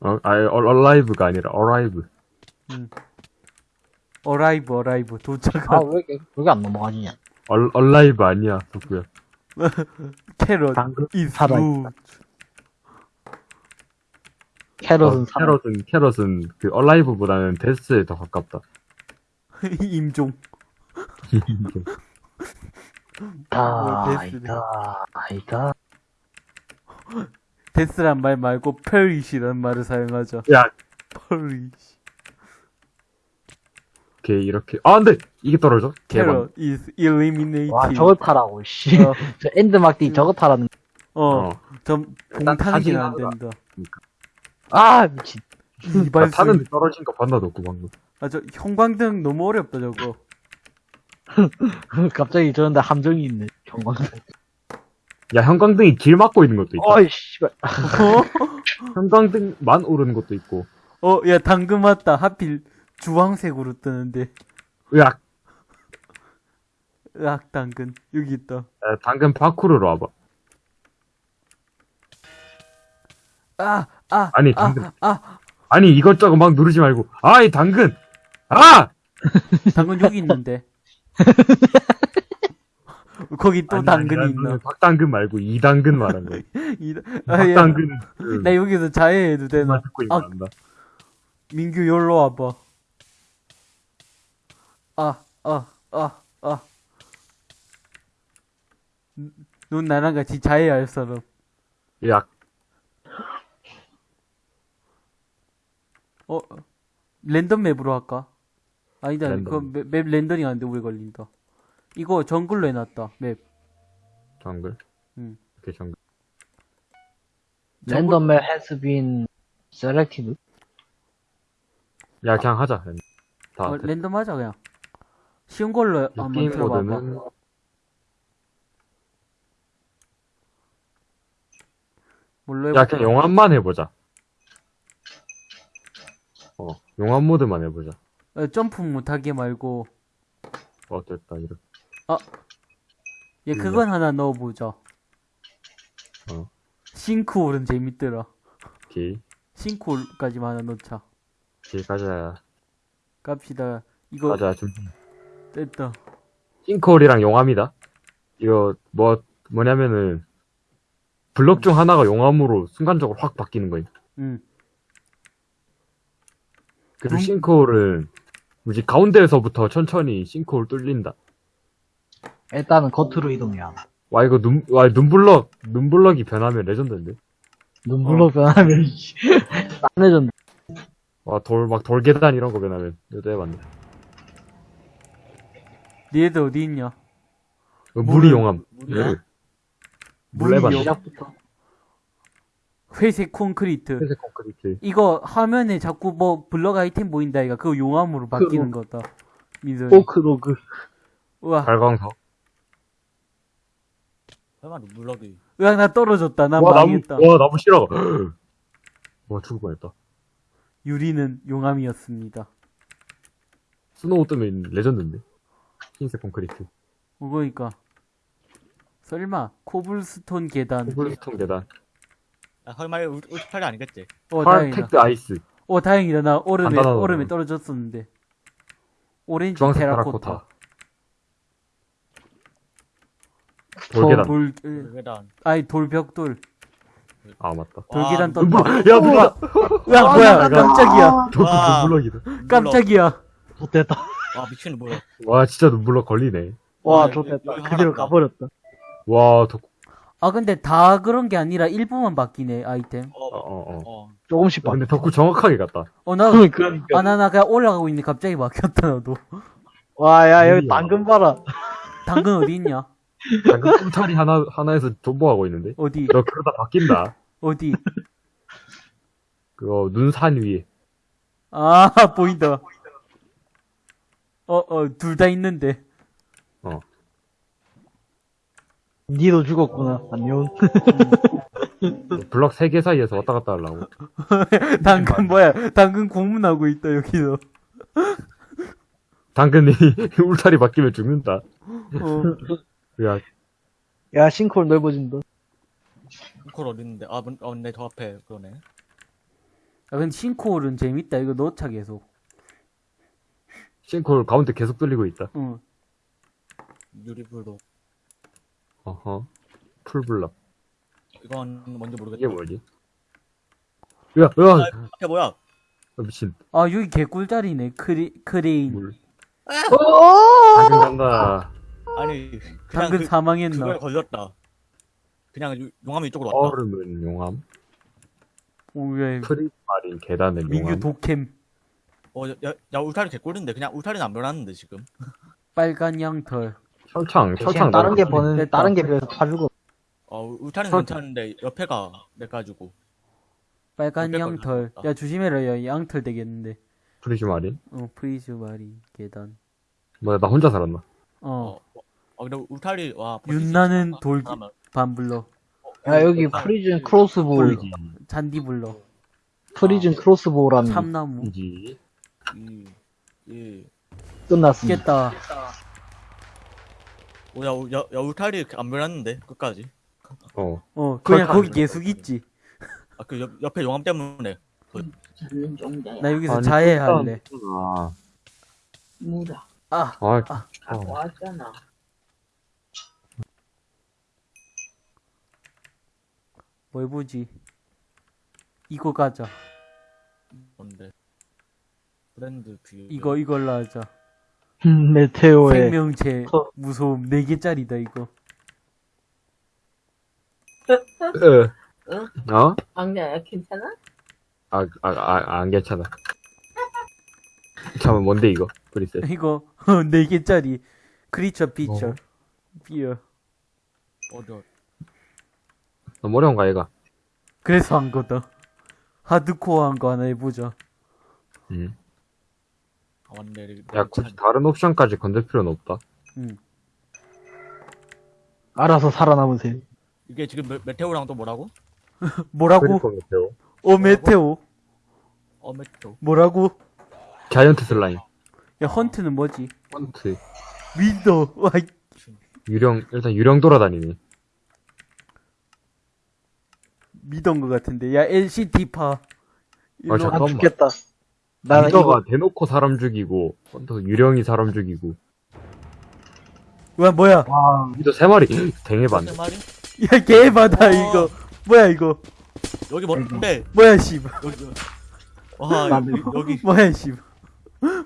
Speaker 2: 어, 아예, alive가 아니라, arrive.
Speaker 1: arrive, arrive.
Speaker 3: 아,
Speaker 1: 도착한
Speaker 3: 왜, 이렇게- 왜 안 넘어가지냐?
Speaker 2: 얼, alive 아니야, 덕구야.
Speaker 1: carrot [LAUGHS]
Speaker 3: 당근
Speaker 1: is
Speaker 3: 살아있다. carrot은
Speaker 2: 어. carrot은, carrot은 그 alive보다는 death에 더 가깝다. [LAUGHS]
Speaker 1: 임종.
Speaker 3: 아,
Speaker 1: 뭐, death네.
Speaker 3: 아니다, 아니다. [LAUGHS]
Speaker 1: 데스란 말 말고 페리시란 말을 사용하자.
Speaker 2: 야,
Speaker 1: 페리시.
Speaker 2: 걔 이렇게. 아, 안 돼! 이게 떨어져?
Speaker 1: 캐럿 is eliminated.
Speaker 3: 와, 저거 타라고, 씨.
Speaker 1: 어, [LAUGHS]
Speaker 3: 저 엔드 막디 저거 타라는.
Speaker 1: 어,
Speaker 2: 어.
Speaker 1: 전
Speaker 2: 일단
Speaker 1: 봉탄이긴 안 된다.
Speaker 3: 아, 미친.
Speaker 2: 나
Speaker 1: 이발
Speaker 2: 타는데 떨어진 거 봤나, 덕구 방금.
Speaker 1: 아, 저 형광등 너무 어렵다 저거. [LAUGHS]
Speaker 3: 갑자기 저런데 함정이 있네. 경광등.
Speaker 2: 야, 형광등이 길 막고 있는 것도 있다.
Speaker 3: 어이, 씨발. [LAUGHS]
Speaker 2: 형광등만 오르는 것도 있고.
Speaker 1: 어, 야 당근 맞다. 하필 주황색으로 뜨는데.
Speaker 2: 으악!
Speaker 1: 으악 당근 여기 있다.
Speaker 2: 야, 당근 파쿠르로 와봐.
Speaker 1: 아, 아,
Speaker 2: 아니,
Speaker 1: 아,
Speaker 2: 당근.
Speaker 1: 아,
Speaker 2: 아니, 이것저것 막 누르지 말고. 아, 이 당근! 아! [LAUGHS]
Speaker 1: 당근 여기 있는데. [LAUGHS] 거기 또
Speaker 2: 아니,
Speaker 1: 당근이
Speaker 2: 아니,
Speaker 1: 있나?
Speaker 2: 박당근 말고 이당근 말한 거야. [LAUGHS]
Speaker 1: 이, 아, 야,
Speaker 2: 박당근.
Speaker 1: 나 여기서 자해해도 되나? 아. 민규 열로 와봐. 아, 아, 아, 아. 넌 나랑 같이 자해야 할 사람.
Speaker 2: 약.
Speaker 1: 어, 랜덤 맵으로 할까? 아니다,
Speaker 2: 랜덤.
Speaker 1: 그거 맵, 맵 렌더링 하는데 오래 걸린다. 이거 정글로 해놨다, 맵.
Speaker 2: 정글.
Speaker 1: 응.
Speaker 2: 오케이, 정글.
Speaker 3: random map has been selected.
Speaker 2: 야, 그냥 하자. 다.
Speaker 1: 어, 랜덤 하자, 그냥. 쉬운 걸로 한번
Speaker 2: 게임
Speaker 1: 들어봐봐.
Speaker 2: 모드는
Speaker 1: 뭘로
Speaker 2: 야,
Speaker 1: 해볼까?
Speaker 2: 그냥 용암만 해보자. 어, 용암 모드만 해보자.
Speaker 1: 어, 점프 못하게 말고,
Speaker 2: 어, 됐다, 이렇게.
Speaker 1: 얘 그건 하나 넣어보자.
Speaker 2: 어.
Speaker 1: 싱크홀은 재밌더라.
Speaker 2: 오케이.
Speaker 1: 싱크홀까지만 하나 넣자.
Speaker 2: 오케이, 가자.
Speaker 1: 갑시다. 이거
Speaker 2: 가자, 좀.
Speaker 1: 됐다.
Speaker 2: 싱크홀이랑 용암이다. 이거, 뭐, 뭐냐면은, 블럭 중 하나가 용암으로 순간적으로 확 바뀌는 거임.
Speaker 1: 응.
Speaker 2: 그리고
Speaker 1: 음.
Speaker 2: 싱크홀은, 뭐지, 가운데에서부터 천천히 싱크홀 뚫린다.
Speaker 3: 일단은 겉으로 이동해야.
Speaker 2: 와, 이거 눈, 와, 눈블럭, 눈블럭이 변하면 레전드인데?
Speaker 3: 눈물로 변하면, [LAUGHS] 딴해졌네.
Speaker 2: 와, 돌, 막 돌계단 이런 거 변하면, 이것도 해봤네.
Speaker 1: 니네들 어디 있냐?
Speaker 2: 어, 물이 용암.
Speaker 5: 물이야?
Speaker 2: 물. 물
Speaker 1: 물이
Speaker 2: 해봤네.
Speaker 1: 용-
Speaker 3: 시작부터.
Speaker 1: 회색 콘크리트.
Speaker 2: 회색 콘크리트.
Speaker 1: 이거 화면에 자꾸 뭐 블럭 아이템 보인다 이가 그거 용암으로 바뀌는 거다. 민선이.
Speaker 3: 포크로그.
Speaker 1: 우와,
Speaker 2: 발광석.
Speaker 5: 설마 눈블럭이
Speaker 1: 으악 나 떨어졌다. 난
Speaker 2: 와, 나무,
Speaker 1: 망했다.
Speaker 2: 와, 나무 싫어. [GASPS] 와, 죽을 뻔했다.
Speaker 1: 유리는 용암이었습니다.
Speaker 2: snow 뜨면 레전드인데. 흰색 콘크리트.
Speaker 1: 어, 그러니까 설마 cobblestone 계단.
Speaker 2: cobblestone 계단.
Speaker 5: 아 설마 울- 울트팔이 아니겠지?
Speaker 1: 어 다행이다.
Speaker 2: packed ice.
Speaker 1: 어 다행이다. 나 얼음에 얼음에. 떨어졌었는데. 오렌지
Speaker 2: 주황색
Speaker 1: 테라코타.
Speaker 2: 테라코타. 돌계단.
Speaker 1: 돌,
Speaker 5: 계단
Speaker 1: 아니 돌벽돌.
Speaker 2: 아, 맞다.
Speaker 1: 돌계단
Speaker 5: 와,
Speaker 1: 떴다.
Speaker 2: 눈블럭! 야, 누가!
Speaker 1: 야 뭐야? 깜짝이야.
Speaker 2: 돌,
Speaker 5: 와.
Speaker 2: 눈블럭이다.
Speaker 1: 깜짝이야.
Speaker 3: 좋됐다.
Speaker 5: 와 미친 눈블럭
Speaker 2: 와, 진짜 눈블럭 걸리네.
Speaker 3: 와,
Speaker 5: 네,
Speaker 3: 좋됐다. 그대로 가버렸다.
Speaker 2: 와, 더,
Speaker 1: 아 근데 다 그런 게 아니라 일부만 바뀌네 아이템.
Speaker 2: 어,
Speaker 5: 어,
Speaker 2: 어, 어.
Speaker 5: 어.
Speaker 3: 조금씩 바.
Speaker 2: 근데 덕후 정확하게 갔다.
Speaker 1: 어 나.
Speaker 3: 그러니까.
Speaker 1: 아, 나, 나 그냥 올라가고 있는데 갑자기 막혔다, 나도.
Speaker 3: 와, 야, 여기. 당근 봐라.
Speaker 1: 당근 어디 있냐? [LAUGHS]
Speaker 2: 방금 꿈탈이 하나, 하나에서 존버하고 있는데.
Speaker 1: 어디?
Speaker 2: 너 그러다 바뀐다.
Speaker 1: 어디?
Speaker 2: 그거, 눈산 위에.
Speaker 1: 아, [LAUGHS] 보인다. 어, 어, 둘 다 있는데.
Speaker 3: 니도 죽었구나. 안녕.
Speaker 2: 블럭 3개 사이에서 왔다 갔다 하려고. [LAUGHS]
Speaker 1: 당근 뭐야? 당근 공문하고 있다, 여기서. [LAUGHS]
Speaker 2: 당근이 [LAUGHS] 울타리 바뀌면 죽는다.
Speaker 1: 어,
Speaker 2: 야,
Speaker 3: 야, 싱크홀 넓어진다.
Speaker 5: 콜 어디 있는데? 아, 문, 어, 내더 앞에 그러네.
Speaker 1: 아, 근데 싱크홀은 재밌다. 이거 넣자, 계속.
Speaker 2: 싱크홀 가운데 계속 뚫리고 있다.
Speaker 1: 응.
Speaker 5: 유리불도.
Speaker 2: 어허. 풀블럭.
Speaker 5: 이건 뭔지 모르겠다.
Speaker 2: 이게 뭐지? 야, 야!
Speaker 5: 앞에 뭐야?
Speaker 2: 어, 미친.
Speaker 1: 아, 여기 개꿀자리네. 크리, 크레인.
Speaker 2: 물.
Speaker 3: 어!
Speaker 2: 당근 간다.
Speaker 5: 아니 그냥
Speaker 1: 당근
Speaker 5: 그,
Speaker 1: 사망했나?
Speaker 5: 그거에 걸렸다. 그냥 유- 용암이 이쪽으로 왔다.
Speaker 2: 얼음은 용암.
Speaker 1: 오, 왜,
Speaker 2: 프리마린 계단은
Speaker 1: 민규
Speaker 2: 용암.
Speaker 1: 독캠.
Speaker 5: 어, 야, 야 울타리 개꿀인데 그냥 울타리는 안 변하는데 지금.
Speaker 1: 빨간 양털.
Speaker 2: 철창,
Speaker 3: 대신
Speaker 2: 철창.
Speaker 3: 다른 게 버는. 다른 게다 죽어.
Speaker 5: 어, 울타리는
Speaker 2: 설-
Speaker 5: 괜찮은데 옆에가 내 가지고.
Speaker 1: 빨간
Speaker 5: 뺄
Speaker 1: 양털. 야, 조심해라. 야, 양털 되겠는데.
Speaker 2: 프리즈 마린.
Speaker 1: 어, 프리즈마리 계단.
Speaker 2: 뭐야, 나 혼자 살았나?
Speaker 1: 어,
Speaker 5: 어. 어, 근데 울타리 와.
Speaker 1: 윤나는 돌, 반블러.
Speaker 3: 야, 여기 프리즌 크로스보우.
Speaker 1: 잔디블러.
Speaker 3: 프리즌 크로스보우라는 게
Speaker 1: 참나무.
Speaker 2: 이지.
Speaker 5: 이, 이.
Speaker 3: 끝났습니다.
Speaker 5: 어, 야, 우- 야, 야, 울타리 안 변했는데 끝까지.
Speaker 2: 어.
Speaker 1: 어, 그냥
Speaker 2: 철판.
Speaker 1: 거기 계속 있지.
Speaker 5: 아, 그 옆, 옆에 용암 때문에.
Speaker 1: 나 여기서
Speaker 2: 아니,
Speaker 1: 자해할래.
Speaker 2: 아,
Speaker 6: 뭐다
Speaker 1: 아,
Speaker 2: 아,
Speaker 1: 아.
Speaker 6: 아 왔잖아
Speaker 1: 뭘 보지? 이거 가자.
Speaker 5: 뭔데? 브랜드 뷰.
Speaker 1: 이거, 이걸로 하자.
Speaker 3: 음, 메테오의
Speaker 1: 생명체
Speaker 3: 커.
Speaker 1: 무서움 4개짜리다, 이거.
Speaker 2: 어? 어?
Speaker 6: 악녀야, 괜찮아?
Speaker 2: 아, 아, 아, 안 괜찮아. 잠깐만, 뭔데, 이거? 브리셋. [LAUGHS]
Speaker 1: 이거 4개짜리 크리처 피처
Speaker 2: 어.
Speaker 1: 비어
Speaker 5: 어디.
Speaker 2: 너무 어려운가, 얘가?
Speaker 1: 그래서 한 거다 하드코어한 거 하나 해보자
Speaker 2: 음.
Speaker 5: 여기
Speaker 2: 야, 굳이 다른 옵션까지 건들 필요는 없다.
Speaker 1: 응
Speaker 3: 알아서 살아남으세요.
Speaker 5: 이게 지금 메, 메테오랑 또 뭐라고? [LAUGHS]
Speaker 1: 뭐라고?
Speaker 2: 메테오.
Speaker 1: 어 메테오
Speaker 5: 어 메테오.
Speaker 1: 뭐라고?
Speaker 2: 자이언트 슬라임.
Speaker 1: 야 헌트는 뭐지?
Speaker 2: 헌트.
Speaker 1: 윈도 와 이-
Speaker 2: 유령, 일단 유령 돌아다니니.
Speaker 1: 믿은 거 같은데 야 LCD파
Speaker 2: 아,
Speaker 3: 아,
Speaker 2: 잠깐만.
Speaker 3: 죽겠다. 나는 이거,
Speaker 2: 리더가 대놓고 사람 죽이고, 헌터 유령이 사람 죽이고.
Speaker 1: 와 뭐야
Speaker 3: 와,
Speaker 2: 리더 세 마리. [GASPS] 댕해봤네.
Speaker 1: 야 개바다 이거 뭐야 이거
Speaker 5: 여기 뭔데?
Speaker 1: 뭐야 씨발
Speaker 5: 여기. 와 여기.
Speaker 1: 뭐야 씨발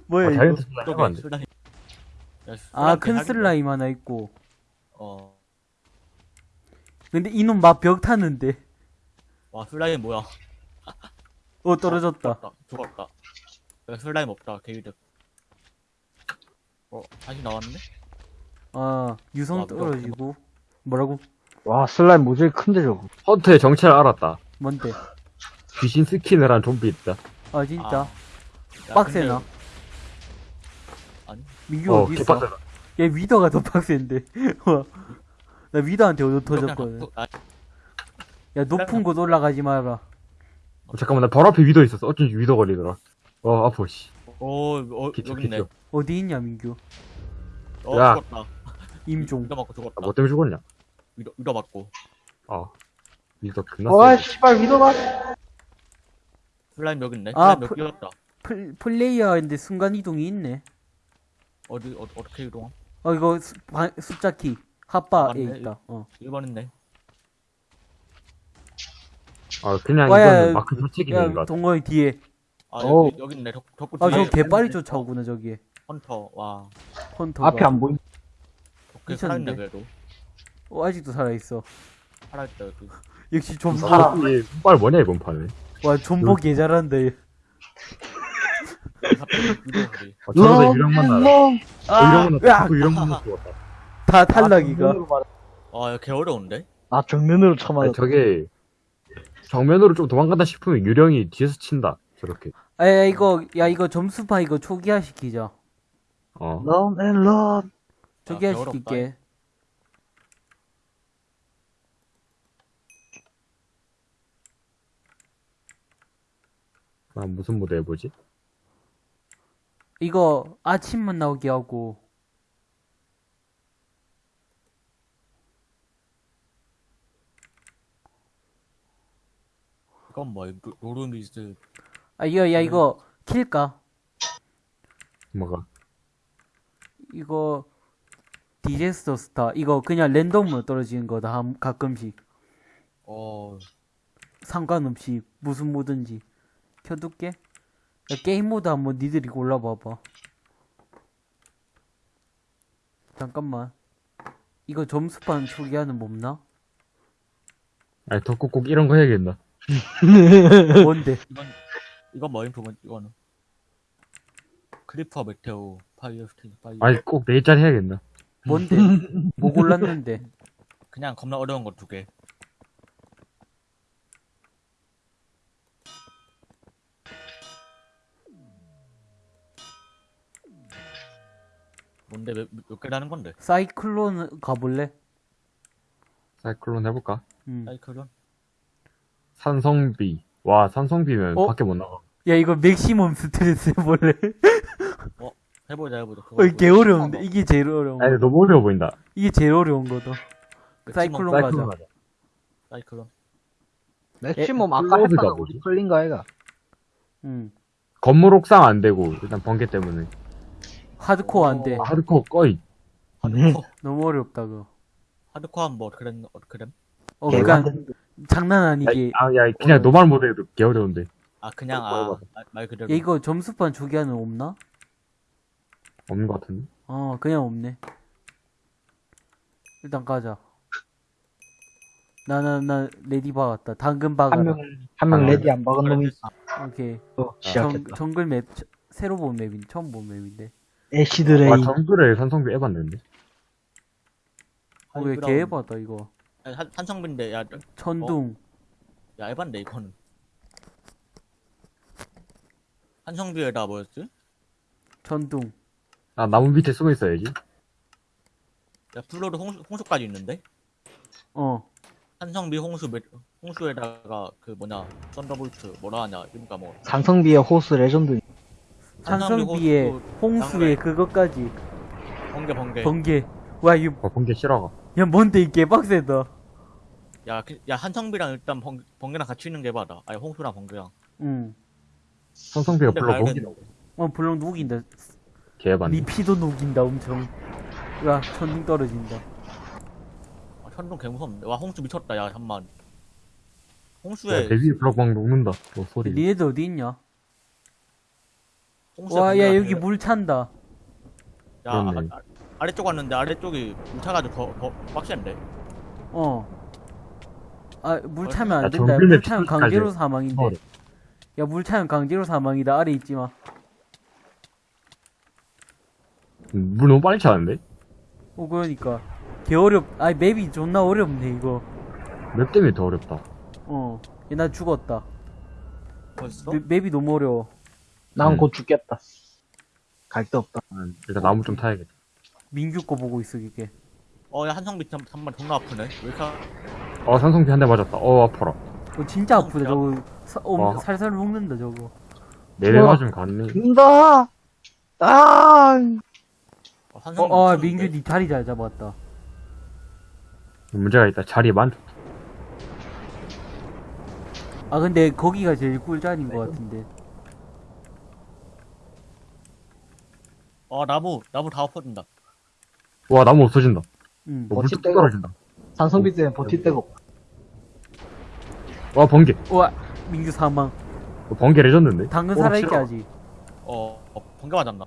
Speaker 1: 뭐야
Speaker 2: 아,
Speaker 1: 이거
Speaker 2: 자이언트 슬라임
Speaker 1: 아큰 하나 있고
Speaker 5: 어.
Speaker 1: 근데 이놈 막 벽 타는데
Speaker 5: 와 슬라임 뭐야?
Speaker 1: 어 떨어졌다
Speaker 5: 죽었다. 슬라임 없다. 개이득. 어 다시 나왔네?
Speaker 1: 아 유성
Speaker 5: 아.
Speaker 1: 떨어지고 뭐라고
Speaker 3: 와, 슬라임 모조리 큰데 저거.
Speaker 2: hunter의 정체를 알았다.
Speaker 1: 뭔데
Speaker 2: 귀신 skin을 한 좀비 있다.
Speaker 1: 아 진짜
Speaker 5: 야,
Speaker 1: 빡세나
Speaker 5: 근데- 아니.
Speaker 1: 민규
Speaker 2: 어,
Speaker 1: 어디 있어. 얘 wither가 더 빡센데 [LAUGHS] 와. 나 wither한테 오도 터졌거든
Speaker 5: 아,
Speaker 1: 야 높은 곳 올라가지 마라
Speaker 2: 어, 잠깐만, 나 바로 앞에 위더 있었어. 어쩐지 위더 걸리더라. 어, 아파, 씨.
Speaker 5: 오, 어,
Speaker 2: 기초,
Speaker 5: 여기 있네.
Speaker 2: 기초.
Speaker 1: 어디 있냐 민규
Speaker 5: 어,
Speaker 2: 야.
Speaker 5: 죽었다. [LAUGHS]
Speaker 1: 임종
Speaker 5: 위로 맞고
Speaker 2: 아,
Speaker 5: 죽었다.
Speaker 2: 뭐 때문에 죽었냐?
Speaker 5: 위로, 위로 맞고.
Speaker 2: 아. 위더 끝났어.
Speaker 3: 와, 씨발, 위도가.
Speaker 5: 슬라임 여기 있네.
Speaker 1: 아,
Speaker 5: 슬라임 여기
Speaker 1: 프-
Speaker 5: 뛰었다.
Speaker 1: 플, 플레이어인데 순간이동이 있네
Speaker 5: 어디, 어, 어떻게 이동?
Speaker 1: 어 이거 수, 바, 숫자 키 핫바에
Speaker 5: 맞네.
Speaker 1: 있다 어
Speaker 5: 1번 있네.
Speaker 2: 아, 그냥
Speaker 1: 와, 야,
Speaker 2: 이거는 마크
Speaker 1: 것야
Speaker 2: 같아.
Speaker 1: 동건이 뒤에
Speaker 5: 아,
Speaker 3: 어.
Speaker 5: 여기, 여기 있네. 덕, 덕구
Speaker 1: 아
Speaker 5: 뒤에.
Speaker 1: 저 개빨리 쫓아오구나 저기에
Speaker 5: 헌터. 와.
Speaker 1: hunter가
Speaker 3: 앞에 안 보인.
Speaker 5: 덕구 살아있네? 그래도.
Speaker 1: 어, 아직도 살아있어
Speaker 5: 살아있다, 여기. [LAUGHS]
Speaker 1: 역시 존버
Speaker 3: 살아.
Speaker 2: 이 손발 뭐냐, 이번 판에.
Speaker 1: 와 존버.
Speaker 5: 갑자기 우리.
Speaker 2: 아, 저러다 유령 만나라.
Speaker 3: 롱.
Speaker 2: 어, 유령 만나,
Speaker 1: 으악!
Speaker 2: 자꾸 유령 만나 죽었다.
Speaker 1: 다 탈락이가
Speaker 5: 아, 개 어려운데?
Speaker 3: 아, 정면으로
Speaker 2: 아니,
Speaker 3: 쳐맞았다.
Speaker 2: 저게, 정면으로 좀 도망간다 싶으면 유령이 뒤에서 친다. 저렇게.
Speaker 1: 아 야 이거 야 이거 점수파 이거 초기화 시키자
Speaker 2: 어.
Speaker 3: run, and run.
Speaker 1: 초기화. 시킬게
Speaker 2: 아, 무슨 모드 해보지?
Speaker 1: 이거 아침만 나오게 하고
Speaker 5: 이건 뭐, 로- 로르미스.
Speaker 1: 아 이거 야 이거 킬까
Speaker 2: 뭐가?
Speaker 1: 이거 디제스터 스타 이거 그냥 랜덤으로 떨어지는 거다 한- 가끔씩
Speaker 5: 어,
Speaker 1: 상관없이 무슨 모든지 켜둘게 야, 게임 모드 한번 니들이 골라봐봐 잠깐만 이거 점수판 초기화는 뭐 없나?
Speaker 2: 아니, 덕구 꼭 이런 거 해야겠나? [LAUGHS]
Speaker 1: 뭔데?
Speaker 5: 이건, 이건 뭐 인프면, 이거는. 크리퍼 메테오, 파이어 스테이지, 파이어.
Speaker 2: 아니, 꼭 네일짜리 해야겠나?
Speaker 1: 뭔데? [LAUGHS] 뭐 골랐는데?
Speaker 5: 그냥 겁나 어려운 거 두 개. 뭔데 몇, 몇 개라는 건데?
Speaker 1: 사이클론 가볼래?
Speaker 2: 사이클론 해볼까?
Speaker 1: 음.
Speaker 5: 사이클론?
Speaker 2: 산성비. 와, 산성비면
Speaker 1: 어?
Speaker 2: 밖에 못 나가.
Speaker 1: 야 이거 maximum stress 해볼래?
Speaker 5: 해보자 해보자.
Speaker 1: 어, 이게 개 어려운데 이게 제일 어려운
Speaker 2: 아니,
Speaker 1: 거
Speaker 2: 너무 어려워 보인다.
Speaker 1: 이게 제일 어려운 거다 사이클론 가자
Speaker 2: 사이클론 하자.
Speaker 5: 사이클론.
Speaker 3: maximum
Speaker 2: 에,
Speaker 3: 아까.
Speaker 2: 뭐지?
Speaker 3: 우리 끌린 거 아이가.
Speaker 1: 응
Speaker 2: 건물 옥상 안 되고, 일단 번개 때문에.
Speaker 1: 하드코어 안돼
Speaker 5: 어.
Speaker 2: 하드코어 꺼이.
Speaker 5: 하드코어.
Speaker 1: 너무 어렵다 그거
Speaker 5: 하드코어 뭐 그랬 어 그램?
Speaker 1: 어 그니까 장난
Speaker 2: 야,
Speaker 1: 아니게
Speaker 2: 아, 야, 그냥 normal 모드에도 개 어려운데.
Speaker 5: 아 그냥 normal 그대로.
Speaker 1: 야 이거 점수판 초기화는 없나?
Speaker 2: 없는 것 같은데.
Speaker 1: 어 그냥 없네 일단 가자 나, 나, 나, ready 박았다. 당근 박아라.
Speaker 3: 한 명, 한 명 ready 안 박은 놈이 있어.
Speaker 1: 오케이.
Speaker 3: 또
Speaker 1: 정,
Speaker 3: 시작했다.
Speaker 1: 정글 map, 처- 새로 본 map인, 처음 본 map인데.
Speaker 3: acid rain.
Speaker 2: 와, 정글에 산성비 에반데.
Speaker 1: 어, 왜
Speaker 5: 그럼-
Speaker 1: 개에바다, 이거.
Speaker 5: 한, 산성빈데, 야,
Speaker 1: 천둥.
Speaker 5: 야, 에반데, 이거는. 산성비에다 뭐였지?
Speaker 1: 천둥.
Speaker 2: 아, 나무 밑에 숨어 있어야지.
Speaker 5: 야, flood 홍수, 홍수까지 있는데?
Speaker 1: 어.
Speaker 5: 산성비 홍수, 매- 홍수에다가, 그 뭐냐, thunderbolt, 뭐라 하냐, 그러니까 뭐.
Speaker 3: 상성비의 호스 레전드.
Speaker 1: 산성비에
Speaker 5: 호수,
Speaker 1: 홍수에 그것까지.
Speaker 5: 번개, 번개.
Speaker 1: 번개. 와, 이거,
Speaker 2: 어, 본게 싫어가.
Speaker 1: 야, 뭔데, 이 개빡세다.
Speaker 5: 야, 그, 야, 한성비랑 일단 번, 번개랑 같이 있는 게 봐라. 아니, 홍수랑 번개랑.
Speaker 1: 응.
Speaker 5: 근데
Speaker 2: 불러
Speaker 5: 말은-
Speaker 2: 거기라고.
Speaker 1: 어, 불렁 녹인다.
Speaker 2: 개에반.
Speaker 1: 니 피도 녹인다, 엄청. 와, 천둥 떨어진다.
Speaker 5: 아, 천둥 개 무섭네. 와, 홍수 미쳤다, 야, 잠만. 홍수에,
Speaker 2: 야, 내 위에 블럭 막 녹는다. 어, 소리.
Speaker 1: 니네들 어디 있냐?
Speaker 5: 홍수에
Speaker 1: 와, 야, 여기 물 찬다.
Speaker 5: 야, 아,
Speaker 2: 그렇네.
Speaker 5: 아, 아래쪽 왔는데 아래쪽이 물 차가지고 더, 더 빡센데.
Speaker 1: 어. 아, 물 차면
Speaker 2: 야,
Speaker 1: 안 된다.
Speaker 2: 정글맵
Speaker 1: 물 차면. 강제로 사망인데.
Speaker 2: 어.
Speaker 1: 야, 물 차면 강제로 사망이다. 아래 있지 마.
Speaker 2: 음, 물 너무 빨리 차는데?
Speaker 1: 어, 그러니까. 개 어렵, 아니, 맵이 존나 어렵네, 이거.
Speaker 2: 맵 때문에 더 어렵다.
Speaker 1: 어. 야, 나 죽었다.
Speaker 5: 벌써?
Speaker 1: 맵, 맵이 너무 어려워.
Speaker 3: 난
Speaker 2: 음.
Speaker 3: 곧 죽겠다. 갈 데 없다.
Speaker 2: 음, 일단 나무 좀 타야겠다.
Speaker 1: 민규 거 보고 있어, 이게.
Speaker 5: 어, 야, 한성비 한, 한번 존나 아프네. 왜 이렇게,
Speaker 2: 어, 산성비 한 대 맞았다. 어, 아파라.
Speaker 1: 어, 진짜 아프다, 저거. 사, 어,
Speaker 2: 와.
Speaker 1: 살살 녹는다, 저거.
Speaker 2: 네대
Speaker 3: 우와.
Speaker 2: 맞으면 갔네.
Speaker 3: 죽는다! 아!
Speaker 5: 어,
Speaker 1: 어. 어? 민규 니 다리 잘 잡았다.
Speaker 2: 문제가 있다. 자리에 많,
Speaker 1: 아, 근데 거기가 제일 꿀자리인 것 같은데.
Speaker 5: 어, 나무, 나무 다 엎어진다.
Speaker 2: 와, 나무 없어진다.
Speaker 1: 응.
Speaker 2: 어,
Speaker 3: 버틸
Speaker 2: 물뚝
Speaker 3: 데가
Speaker 2: 떨어진다.
Speaker 3: 상성비 때문에 버틸 데가 없다.
Speaker 2: 와, 번개.
Speaker 1: 와, 민규 사망.
Speaker 2: 어, 번개 레전드인데?
Speaker 1: 당근
Speaker 2: 어,
Speaker 1: 살아있게
Speaker 2: 싫어.
Speaker 1: 하지.
Speaker 5: 어, 어 번개 맞았나?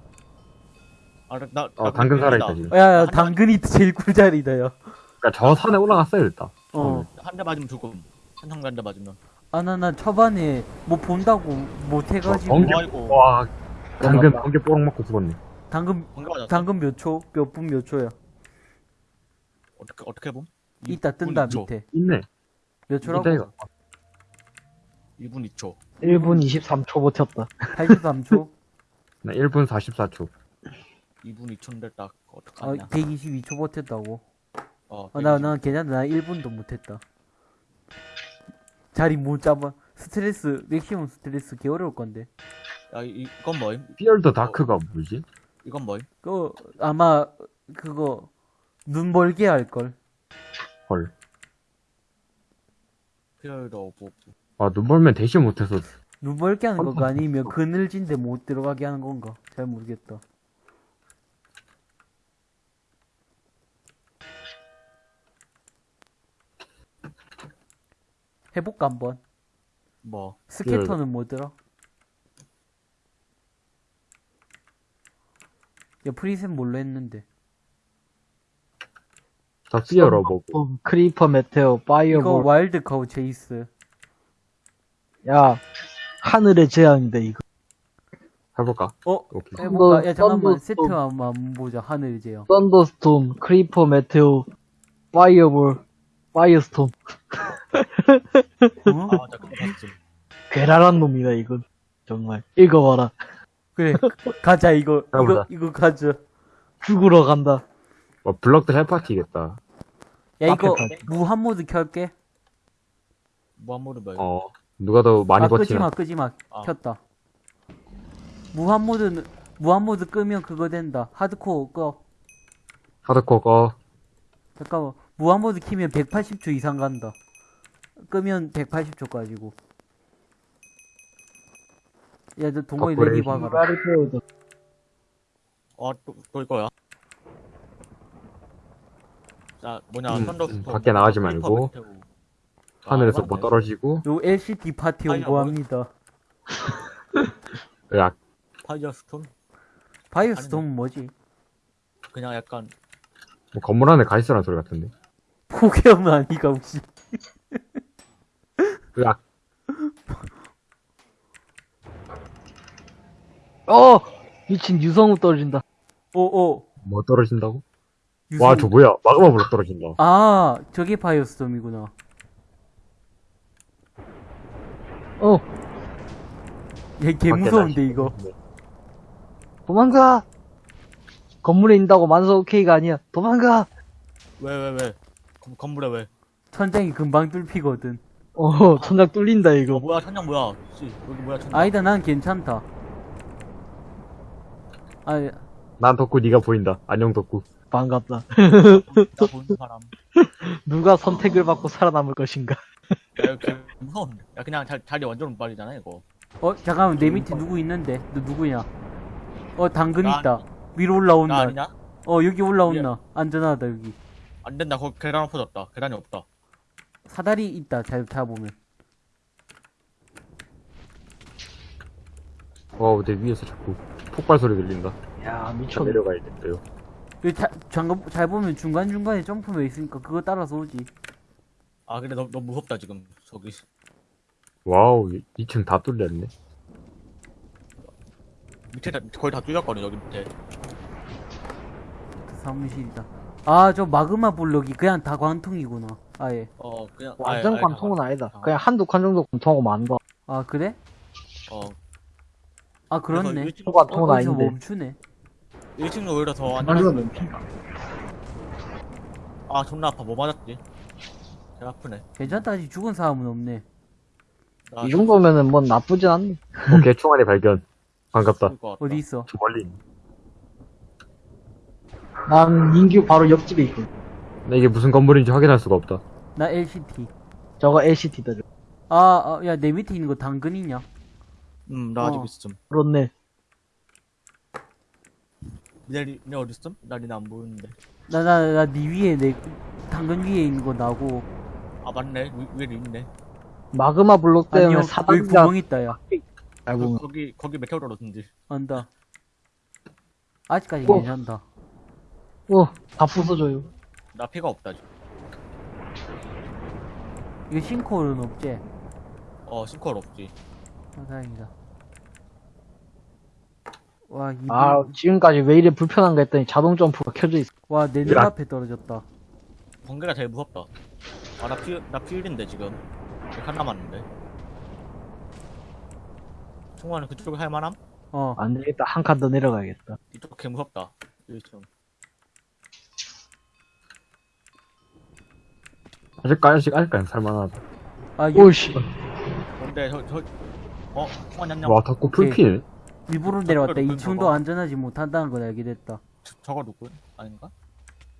Speaker 5: 아, 나, 나,
Speaker 2: 어,
Speaker 5: 나
Speaker 2: 당근 살아있다. 지금.
Speaker 1: 야, 야,
Speaker 5: 한대
Speaker 1: 당근이 제일 꿀자리다, 야.
Speaker 2: 그니까 저 산에 올라갔어야 됐다.
Speaker 1: 어.
Speaker 5: 한대 맞으면 죽음. 한성비 한대 맞으면.
Speaker 1: 아, 나, 나 초반에 뭐 본다고 못 해가지고.
Speaker 2: 어, 번개.
Speaker 5: 아이고.
Speaker 2: 와, 당근,
Speaker 3: 끝났다.
Speaker 2: 번개 뽀록 맞고 죽었네.
Speaker 1: 당근,
Speaker 5: 번개 맞았어.
Speaker 1: 당근 몇 초? 몇 분 몇 초야?
Speaker 5: 어떻게, 어떻게 봄?
Speaker 1: 이따 뜬다,
Speaker 5: 2분 2초.
Speaker 1: 밑에.
Speaker 2: 있네.
Speaker 1: 몇 초라고?
Speaker 2: 이따 이거.
Speaker 5: 2분 2초.
Speaker 3: 1분 23초 버텼다.
Speaker 1: 83초?
Speaker 2: 나 1분 44초.
Speaker 5: 2분 2초인데 딱,
Speaker 1: 아,
Speaker 5: 어떡하냐.
Speaker 1: 122초 버텼다고.
Speaker 5: 어,
Speaker 1: 아, 나, 나 괜찮다. 나 1분도 못했다. 자리 못 잡아. 스트레스, 맥시멈 스트레스 개 어려울 건데.
Speaker 5: 야, 이, 이건 뭐임?
Speaker 2: 피얼더 다크가 뭐지?
Speaker 5: 이건 뭐임?
Speaker 1: 그거, 아마, 그거, 눈 멀게 할걸.
Speaker 2: 헐.
Speaker 5: fear the above.
Speaker 2: 아, 눈 멀면 대신 못해서.
Speaker 1: 눈 멀게 하는 건가?
Speaker 2: 어,
Speaker 1: 아니면 그늘진데 못 들어가게 하는 건가? 잘 모르겠다. 해볼까, 한번?
Speaker 5: 뭐.
Speaker 1: scatter는 뭐더라? 야, preset 뭘로 했는데?
Speaker 2: 다 피어러 보고.
Speaker 3: 어, 크리퍼 메테오,
Speaker 1: 이거
Speaker 3: 파이어볼.
Speaker 1: 와일드 카우 제이스.
Speaker 3: 야, 하늘의 재앙이다, 이거.
Speaker 2: 해볼까?
Speaker 1: 어?
Speaker 2: 오케이.
Speaker 1: 해볼까? 야, 잠깐만.
Speaker 3: 썬더-
Speaker 1: 세트 한번 보자. 하늘 제요.
Speaker 3: 썬더스톰, 크리퍼 메테오, 파이어볼, 파이어스톰.
Speaker 1: 어?
Speaker 5: 아, 나 그거 봤음.
Speaker 3: 괴랄한 놈이다, 이건. 정말. 읽어봐라.
Speaker 1: 그래. 가자, 이거. 이거,
Speaker 2: 해보자.
Speaker 1: 이거 가자.
Speaker 3: 죽으러 간다.
Speaker 2: 와, 블럭도 hell party겠다.
Speaker 1: 야, 이거 무한 모드 켤게.
Speaker 5: 무한 모드 뭐임?
Speaker 2: 어. 누가 더 많이
Speaker 1: 아, 끄지
Speaker 2: 버티나?
Speaker 1: 마, 끄지 마.
Speaker 5: 아.
Speaker 1: 켰다. 무한 모드는, 무한 모드 끄면 그거 된다. 하드코어 꺼.
Speaker 2: 하드코어 꺼.
Speaker 1: 잠깐만. 무한 모드 키면 180초 이상 간다. 끄면 180초까지고. 야, 너 동호회 레디. 박아라.
Speaker 3: 어,
Speaker 5: 또, 또 이거야. 자, 뭐냐,
Speaker 2: 음,
Speaker 5: 썬더
Speaker 2: 음, 밖에 나가지 말고. 하늘에서 뭐 떨어지고.
Speaker 1: 요 LCD 파티
Speaker 5: 아니야,
Speaker 1: 홍보합니다. [LAUGHS]
Speaker 2: 야,
Speaker 5: 파이어 스톤?
Speaker 1: 바이오스톰은 뭐지?
Speaker 5: 그냥 약간,
Speaker 2: 뭐 건물 안에 가 있으라는 소리 같은데.
Speaker 1: 고개형 아니가 혹시 [LAUGHS]
Speaker 2: 으악.
Speaker 3: 어! 미친 유성우 떨어진다.
Speaker 1: 어어
Speaker 2: 뭐 떨어진다고? 와, 저 뭐야. 마그마 블록 떨어진다.
Speaker 1: 아 저게 바이오스톰이구나
Speaker 3: 어,
Speaker 1: 얘개 무서운데 이거
Speaker 3: 도망가! 건물에 있다고 만서 오케이가 아니야. 도망가!
Speaker 5: 왜 왜 왜? 건- 건물에 왜?
Speaker 1: 천장이 금방 뚫히거든
Speaker 3: 어, 천장 뚫린다,
Speaker 5: 어
Speaker 3: 이거.
Speaker 5: 뭐야 천장 뭐야? 씨 여기 뭐야 천장?
Speaker 1: 아니다 난 괜찮다
Speaker 2: 아난 덕구 네가 보인다. 안녕 덕구.
Speaker 3: 반갑다. [LAUGHS]
Speaker 5: 나 보는 사람.
Speaker 3: 누가 선택을 받고 살아남을 것인가?
Speaker 5: 야 이거 무서운데. 야 그냥 자, 자리 완전 빨리잖아 이거.
Speaker 1: 어 잠깐만 내 밑에 누구 있는데 너 누구냐 어 당근
Speaker 5: 나
Speaker 1: 있다 위로
Speaker 5: 나
Speaker 1: 올라온다
Speaker 5: 아니냐?
Speaker 1: 어 여기 올라온다 안전하다 여기
Speaker 5: 안 된다. 거기 계단 엎어졌다. 계단이 없다.
Speaker 1: 사다리 있다 잘 타보면
Speaker 2: wow, 내 위에서 자꾸 폭발 소리 들린다.
Speaker 3: 야,
Speaker 2: 저
Speaker 3: 미쳤네.
Speaker 2: 내려가야겠어요.
Speaker 1: 여기 자, 잠깐 잘 보면 중간 중간에 점프 map 있으니까 그거 따라서 오지
Speaker 5: 아 근데 너, 너무 무섭다 지금 저기.
Speaker 2: wow, 2층 다 뚫렸네.
Speaker 5: 밑에 다, 거의 다 뚫렸거든 여기 밑에.
Speaker 1: 그 사무실이다 아 저 마그마 블록이 그냥 다 관통이구나 아예
Speaker 5: 어 그냥
Speaker 3: 완전
Speaker 5: 아예- 아예
Speaker 3: 관통은
Speaker 5: 다-
Speaker 3: 아니다.
Speaker 5: 다-
Speaker 3: 그냥 한두 칸 정도 관통하고 만 거.
Speaker 1: 아 그래?
Speaker 5: 어
Speaker 1: 아 그렇네
Speaker 3: 관통은
Speaker 1: 어,
Speaker 3: 아닌데.
Speaker 1: 멈추네
Speaker 5: 1층도 오히려 더 안전해.
Speaker 3: 넘친다.
Speaker 5: 아 존나 아파 뭐 맞았지? 개 아프네.
Speaker 1: 괜찮다 아직 죽은 사람은 없네
Speaker 5: 나
Speaker 3: 이 정도면은 뭐 나쁘진 않네.
Speaker 2: 오케이, 총알이 발견. 반갑다.
Speaker 5: 죽을 것 같다.
Speaker 1: 어디 있어?
Speaker 2: 저 멀리 있네.
Speaker 3: 난 민규 바로 옆집에 있고.
Speaker 2: 나 이게 무슨 건물인지 확인할 수가 없다.
Speaker 1: 나 LCT
Speaker 3: 저거 LCT다. 저.
Speaker 1: 아야내 밑에 있는 거 당근이냐?
Speaker 5: 음, 나 아직
Speaker 1: 어.
Speaker 5: 있음.
Speaker 3: 그렇네.
Speaker 5: 니네, 니네 어디 있음? 나 니네 안 보이는데.
Speaker 1: 나 나나네 위에 내 당근 위에 있는 거 나고
Speaker 5: 아, 맞네. 위, 위에 있네.
Speaker 3: 마그마 블록 때문에
Speaker 1: 아니요 여기
Speaker 3: 사단장
Speaker 1: 구멍 있다 야
Speaker 3: 알고 보면.
Speaker 5: 거기, 거기 메테오 떨어졌는지.
Speaker 1: 안다 아직까지
Speaker 3: 어.
Speaker 1: 괜찮다
Speaker 3: 어, 다 부숴줘요.
Speaker 5: 나 피가 없다, 지금.
Speaker 1: 이거 싱크홀은 없지?
Speaker 5: 어, 싱크홀 없지.
Speaker 1: 아 다행이다 와 이분
Speaker 3: 아, 지금까지 왜 이래 불편한가 했더니 자동 점프가 켜져 있어.
Speaker 1: 와내
Speaker 2: 야.
Speaker 1: 눈앞에 떨어졌다
Speaker 5: 번개가 제일 무섭다. 아, 나 피, 나 피일인데, 지금. 한 남았는데. 총알은 그쪽에 할 만함?
Speaker 1: 어
Speaker 3: 안 되겠다. 한 칸 더 내려가야겠다.
Speaker 5: 이쪽 개 무섭다. 1층.
Speaker 2: 아직까지, 아직, 아직까지 살만하다.
Speaker 1: 아, 이거
Speaker 3: 오씨.
Speaker 5: 근데, 저, 저, 어, 총알 냠냠.
Speaker 2: 와,
Speaker 1: 오케이.
Speaker 2: 풀피네.
Speaker 1: 일부러 내려왔다.
Speaker 5: 그걸
Speaker 1: 2층도
Speaker 5: 봐봐.
Speaker 1: 안전하지 못한다는 걸 알게 됐다.
Speaker 5: 저, 저거 누구? 아닌가?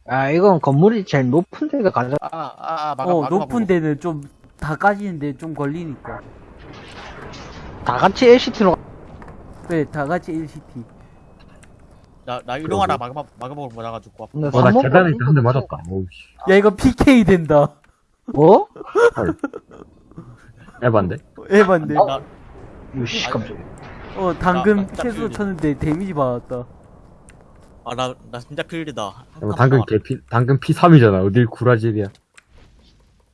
Speaker 3: 아, 이건 건물이 제일 높은 데가 가져.
Speaker 5: 아, 아, 아, 마가,
Speaker 1: 어,
Speaker 5: 마가
Speaker 1: 높은
Speaker 5: 보고.
Speaker 1: 데는 좀, 다 까지는데 좀 걸리니까.
Speaker 3: 다 같이 LCT로
Speaker 1: 그래, 다 같이 LCT.
Speaker 5: 나, 나 이동하다 마그마, 마그마를 맞아가지고.
Speaker 2: 와, 나
Speaker 3: 삼목은
Speaker 2: 계단에 있다 한대 맞았다. 오우, 씨.
Speaker 1: 야, 이거 PK 된다.
Speaker 3: 뭐?
Speaker 2: 에반데?
Speaker 1: 에반데.
Speaker 3: 어?
Speaker 5: 나,
Speaker 3: 유씨, 깜짝이야.
Speaker 1: 어, 당근
Speaker 5: 나- 나
Speaker 1: 최소. 쳤는데 데미지 받았다.
Speaker 5: 아, 나, 나 진짜
Speaker 2: 야,
Speaker 5: 칸만
Speaker 2: 당근
Speaker 5: 더
Speaker 2: 개피, 당근 P3이잖아. 어딜 구라질이야.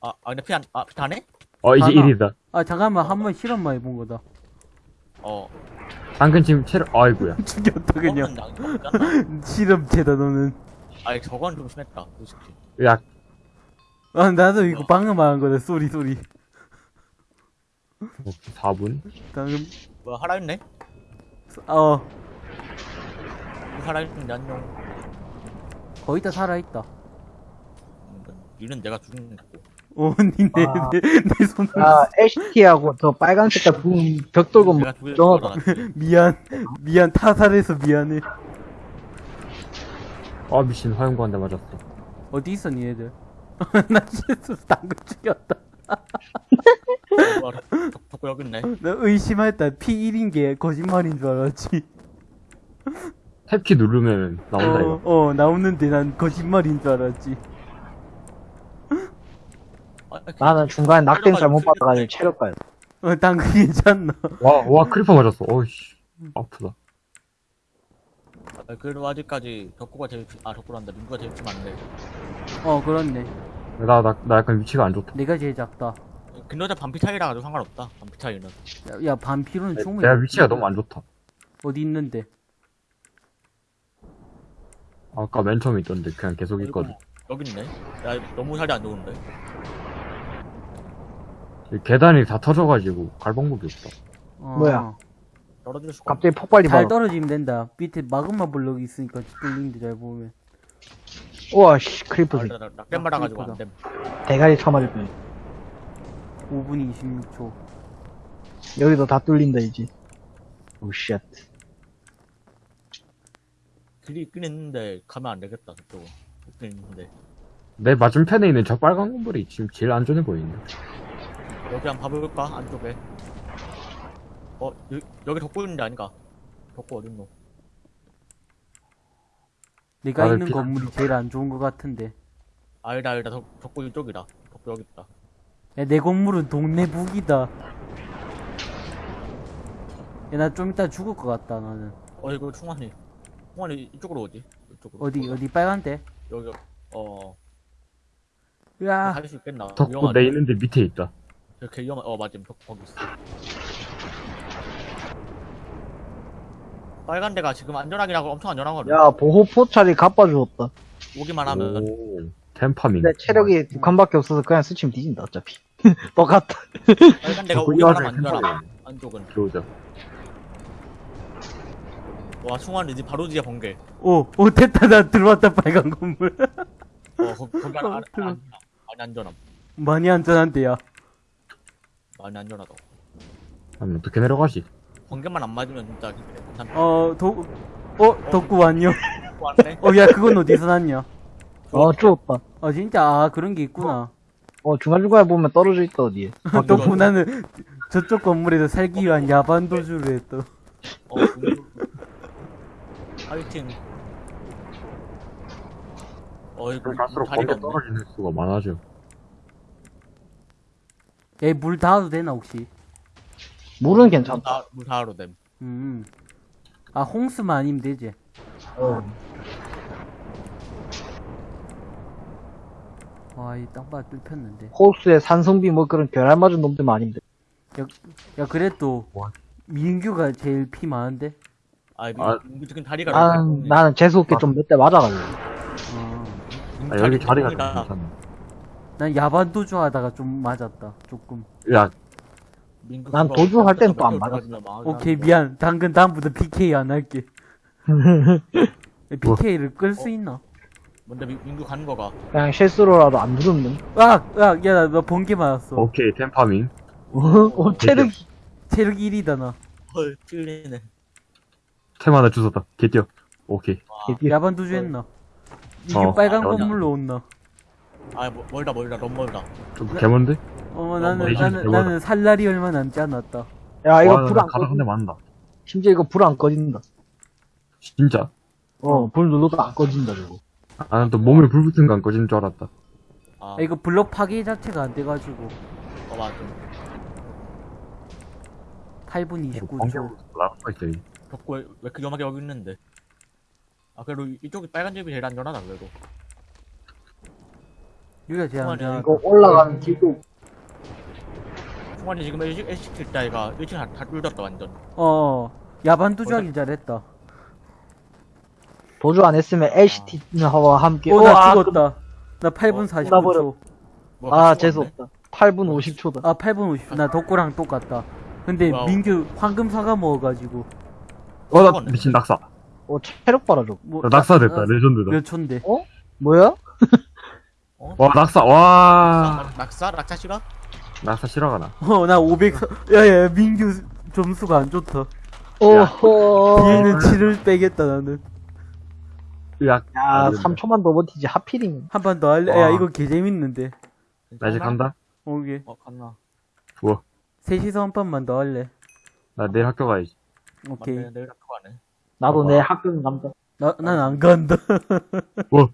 Speaker 5: 아, 아, 근데 피 안, 아, 피 다네?
Speaker 2: 어, 이제
Speaker 1: 하나.
Speaker 2: 1이다.
Speaker 1: 아, 잠깐만, 한 번 실험만 해본 거다.
Speaker 5: 어.
Speaker 2: 당근 지금 체력, 아이고야.
Speaker 1: 죽였다, 그냥. 실험체다, 너는.
Speaker 5: 아니, 저건 좀 심했다. 솔직히.
Speaker 2: 야,
Speaker 1: 아, 나도 이거 방금 말한 거다, sorry, sorry.
Speaker 2: 4분?
Speaker 1: 방금,
Speaker 5: 뭐야, 살아있네?
Speaker 1: 어,
Speaker 5: 살아있는데 안녕.
Speaker 1: 거의 다 살아있다.
Speaker 5: 음, 니는 내가 죽인 거고.
Speaker 1: 어, 니네,
Speaker 3: 아.
Speaker 1: 내, 내 손으로.
Speaker 3: 아, LCT하고 저 빨간 색깔 부분 벽돌고 뭐,
Speaker 5: 내가 죽인
Speaker 3: 정확하-
Speaker 5: 거잖아.
Speaker 1: 미안, 미안, 타살해서 미안해.
Speaker 2: 아, 미친, 화염구 한대 맞았어.
Speaker 1: 어디 있어, 니네들? [LAUGHS] 나 실수 당근 죽였다. [LAUGHS]
Speaker 5: 덕고 여기 있네.
Speaker 1: 나 의심했다. P1인 게 거짓말인 줄 알았지.
Speaker 2: 탭키 누르면 나온다, 이거.
Speaker 1: 어, 어, 나오는데 난 거짓말인 줄 알았지.
Speaker 5: 아,
Speaker 3: 나는 중간에 낙뎀 잘못 받아가지고 체력까지.
Speaker 1: 어, 당근 괜찮나?
Speaker 2: 와, 와, creeper 맞았어. 어이씨. 아프다.
Speaker 5: 아, 그래도 아직까지 덕구가 제일, 피- 아, 덕구란다. 민구가 제일 피 많네.
Speaker 1: 어, 그렇네.
Speaker 2: 나, 나, 나 약간 위치가 안 좋다.
Speaker 1: 내가 제일 작다.
Speaker 5: 근데 반피 차이라 가지고 상관없다. 반피 차이는.
Speaker 1: 야, 야 반피로는 충분히.
Speaker 2: 내가 위치가 너무 안 좋다.
Speaker 1: 어디 있는데?
Speaker 2: 아까 맨 처음에 있던데 그냥 계속 있거든.
Speaker 5: 여기 있네. 야 너무 자리 안 좋은데.
Speaker 2: 이 계단이 다 터져가지고 갈 방법이 없다.
Speaker 1: 어,
Speaker 3: 뭐야?
Speaker 5: 떨어질 수가.
Speaker 3: 갑자기 폭발이
Speaker 1: 잘
Speaker 3: 봐.
Speaker 1: 떨어지면 된다. 밑에 마그마 블럭이 있으니까 뚫리는데 잘 보면.
Speaker 3: 우와, 씨, creeper 새
Speaker 5: 아, 말아가지고 안 됨.
Speaker 3: 대가리 쳐맞을 뻔.
Speaker 1: 5분 26초.
Speaker 3: 여기도 다 뚫린다, 이제. oh, shit.
Speaker 5: 길이 있긴 있는데 가면 안 되겠다 저쪽은. 있긴 있는데.
Speaker 2: 내 맞은편에 있는 저 빨간 건물이 지금 제일 안전해 보이는데.
Speaker 5: 여기 한번 봐볼까? 안쪽에. 어, 여기, 여기 덕구 있는 데 아닌가? 덕구 어딨노?
Speaker 1: 내가 있는 건물이 제일 안 좋은 것 같은데.
Speaker 5: 아니다, 아니다. 덕, 덕구 이쪽이다. 덕구 여기 있다.
Speaker 1: 야, 내 건물은 동네 북이다. 야, 나 좀 이따 죽을 것 같다, 나는.
Speaker 5: 어, 이거 충환이. 충환이 이쪽으로 오지? 이쪽으로.
Speaker 1: 어디, 어디, 빨간데?
Speaker 5: 여기, 어,
Speaker 1: 으아,
Speaker 5: 할수 있겠나? 위험하네.
Speaker 2: 내 있는데 밑에 있다.
Speaker 5: 이렇게 위험한, 어, 맞음. 덕구 거기 있어. 빨간 데가 지금 안전하긴 하고 엄청 안전하거든.
Speaker 3: 야, 보호 포찰이 갚아주었다.
Speaker 5: 오기만 하면.
Speaker 2: 오, 템파밍.
Speaker 3: 근데 체력이 두 칸밖에 없어서 그냥 스치면 뒤진다, 어차피. 똑같다.
Speaker 5: 빨간 데가
Speaker 2: 이화를
Speaker 5: 하면 안전함.
Speaker 2: 템파밍.
Speaker 5: 안쪽은.
Speaker 2: 들어오자.
Speaker 5: 와, 충환이 이제 바로 뒤에 번개.
Speaker 1: 오, 오, 됐다, 나 들어왔다, 빨간 건물.
Speaker 5: 어, 거, 거기 안,
Speaker 1: 어,
Speaker 5: 안. [LAUGHS] 안, 많이 안전함.
Speaker 1: 많이 안전한데야.
Speaker 5: 많이 안전하다.
Speaker 2: 그럼 어떻게 내려가지?
Speaker 5: 번개만 안 맞으면 진짜 괜찮다.
Speaker 1: 어, 도, 어, 덕구 왔냐?
Speaker 5: 왔네?
Speaker 1: 어, 야, 그건 어디서 났냐?
Speaker 3: 어, 쭈었다.
Speaker 1: 어, 진짜, 아, 그런 게 있구나.
Speaker 3: 어, 중간중간에 보면 떨어져 있다, 어디에. [LAUGHS]
Speaker 1: 덕구 나는 저쪽 건물에서 살기 위한 야반 도주를 했다.
Speaker 5: 어, 그- 파이팅. 어, 이거
Speaker 2: 갈수록
Speaker 5: 자리가
Speaker 2: 번개
Speaker 5: 없네.
Speaker 2: 떨어지는 수가 많아져.
Speaker 1: 야, 물 닿아도 되나, 혹시?
Speaker 3: 물은 괜찮다.
Speaker 5: 다, 무사로 됨.
Speaker 1: 음. 아, 홍수만 아니면 되지.
Speaker 3: 어.
Speaker 1: 와, 이 땅바 뚫혔는데.
Speaker 3: 호수에 산성비 뭐 그런 결알 맞은 놈들만 아니면 돼.
Speaker 1: 야, 그래도,
Speaker 2: 뭐?
Speaker 1: 민규가 제일 피 많은데?
Speaker 5: 아,
Speaker 2: 아.
Speaker 5: 민규 지금 다리가
Speaker 3: 나는, 나는 재수없게 좀몇 대 맞아가지고.
Speaker 1: 어.
Speaker 5: 민규
Speaker 2: 아, 여기
Speaker 5: 다리
Speaker 2: 자리가 좀
Speaker 5: 똥이다.
Speaker 2: 괜찮아.
Speaker 1: 난 야반 도주 하다가 좀 맞았다, 조금.
Speaker 2: 야,
Speaker 3: 난 도주할 땐 또안
Speaker 5: 몇
Speaker 3: 맞았어.
Speaker 1: 오케이. 미안. 당근 다음부터 PK 안 할게. [LAUGHS] PK를 끌수
Speaker 5: 어?
Speaker 1: 있나?
Speaker 5: 뭔데 민- 민규 가는 거가
Speaker 3: 그냥 실수로라도 안 누르면.
Speaker 1: 아, 야, 야, 나, 나 번개 맞았어.
Speaker 2: 오케이, 템파밍.
Speaker 3: 어, 체력,
Speaker 1: 체력 1이다, 나.
Speaker 5: 헐 찔리네.
Speaker 2: 템 하나 주웠다. 개뛰어. 오케이.
Speaker 3: 개띠.
Speaker 1: 야반도주 했나? 이게
Speaker 2: 어,
Speaker 1: 빨간
Speaker 5: 아,
Speaker 1: 건물로 온나?
Speaker 5: 아 뭐, 멀다 멀다 너무 멀다.
Speaker 2: 좀 개먼데?
Speaker 1: 어, 나는,
Speaker 2: 레이저
Speaker 1: 나는,
Speaker 2: 대박이다.
Speaker 1: 나는 살 날이 얼마 남지 않았다.
Speaker 3: 야, 이거
Speaker 2: 와,
Speaker 3: 불안
Speaker 2: 가다 한
Speaker 3: 꺼진다.
Speaker 2: 대 맞는다.
Speaker 3: 심지어 이거 불 안 꺼진다.
Speaker 2: 진짜?
Speaker 3: 어, 불 눌러도 안 꺼진다, 저거.
Speaker 2: 나는 또 몸에 불 붙은 거안 꺼지는 줄 알았다.
Speaker 5: 아,
Speaker 1: 아, 이거 블럭 파괴 자체가 안 돼가지고.
Speaker 5: 어 맞아.
Speaker 1: 8분
Speaker 2: 어,
Speaker 1: 29초.
Speaker 2: 라프가 있어.
Speaker 5: 덕구 왜, 왜 이렇게 위험하게 여기 있는데? 아 그래도 이- 이쪽이 빨간 집이 제일 안전하다 그래도.
Speaker 1: 여기가 제일
Speaker 5: 그만해.
Speaker 1: 안전하다.
Speaker 3: 이거 올라가는 길도.
Speaker 5: 충환이 지금 일식 일식 킬 때가 일식 다, 다 뚫렸다 완전.
Speaker 1: 어, 야반도주 하길 잘했다.
Speaker 3: 도주 안 했으면 LCT와 함께.
Speaker 1: 어, 나
Speaker 3: 우와,
Speaker 1: 죽었다. 나 8분
Speaker 5: 어,
Speaker 1: 49초.
Speaker 5: 뭐
Speaker 3: 아, 재수없다. 8분 50초다.
Speaker 1: 아, 8분 50초. 나 덕구랑 똑같다. 근데
Speaker 5: wow.
Speaker 1: 민규 황금 사과 먹어가지고.
Speaker 2: 어, 나. 미친 낙사.
Speaker 3: 어, 체력 봐라, 저거.
Speaker 1: 뭐,
Speaker 2: 나 낙사 됐다.
Speaker 1: 아,
Speaker 2: 레전드다.
Speaker 1: 몇 초인데?
Speaker 3: 뭐야?
Speaker 2: 와, 낙사. 와.
Speaker 5: 낙- 낙사 낙사 싫어?
Speaker 2: 낙사 싫어가나.
Speaker 1: 어, 나 500. 야, 야, 민규 점수가 안 좋다.
Speaker 3: 어허.
Speaker 1: 뒤에는 7을 빼겠다, 나는.
Speaker 2: 야,
Speaker 3: 야,
Speaker 2: 아,
Speaker 3: 3초만 더 버티지. 하필이면.
Speaker 1: 한 판 더 할래?
Speaker 2: 와.
Speaker 1: 야, 이거 개 재밌는데.
Speaker 2: 나 이제 간다.
Speaker 1: 오케이.
Speaker 5: 어 갔나?
Speaker 2: 좋아.
Speaker 1: 셋이서 한 판만 더 할래.
Speaker 2: 나 내일 학교 가야지.
Speaker 1: 오케이.
Speaker 5: 맞네 내일 학교 가네.
Speaker 3: 나도. 내 학교는 간다.
Speaker 1: 나, 난 안 간다. [LAUGHS]
Speaker 2: 뭐?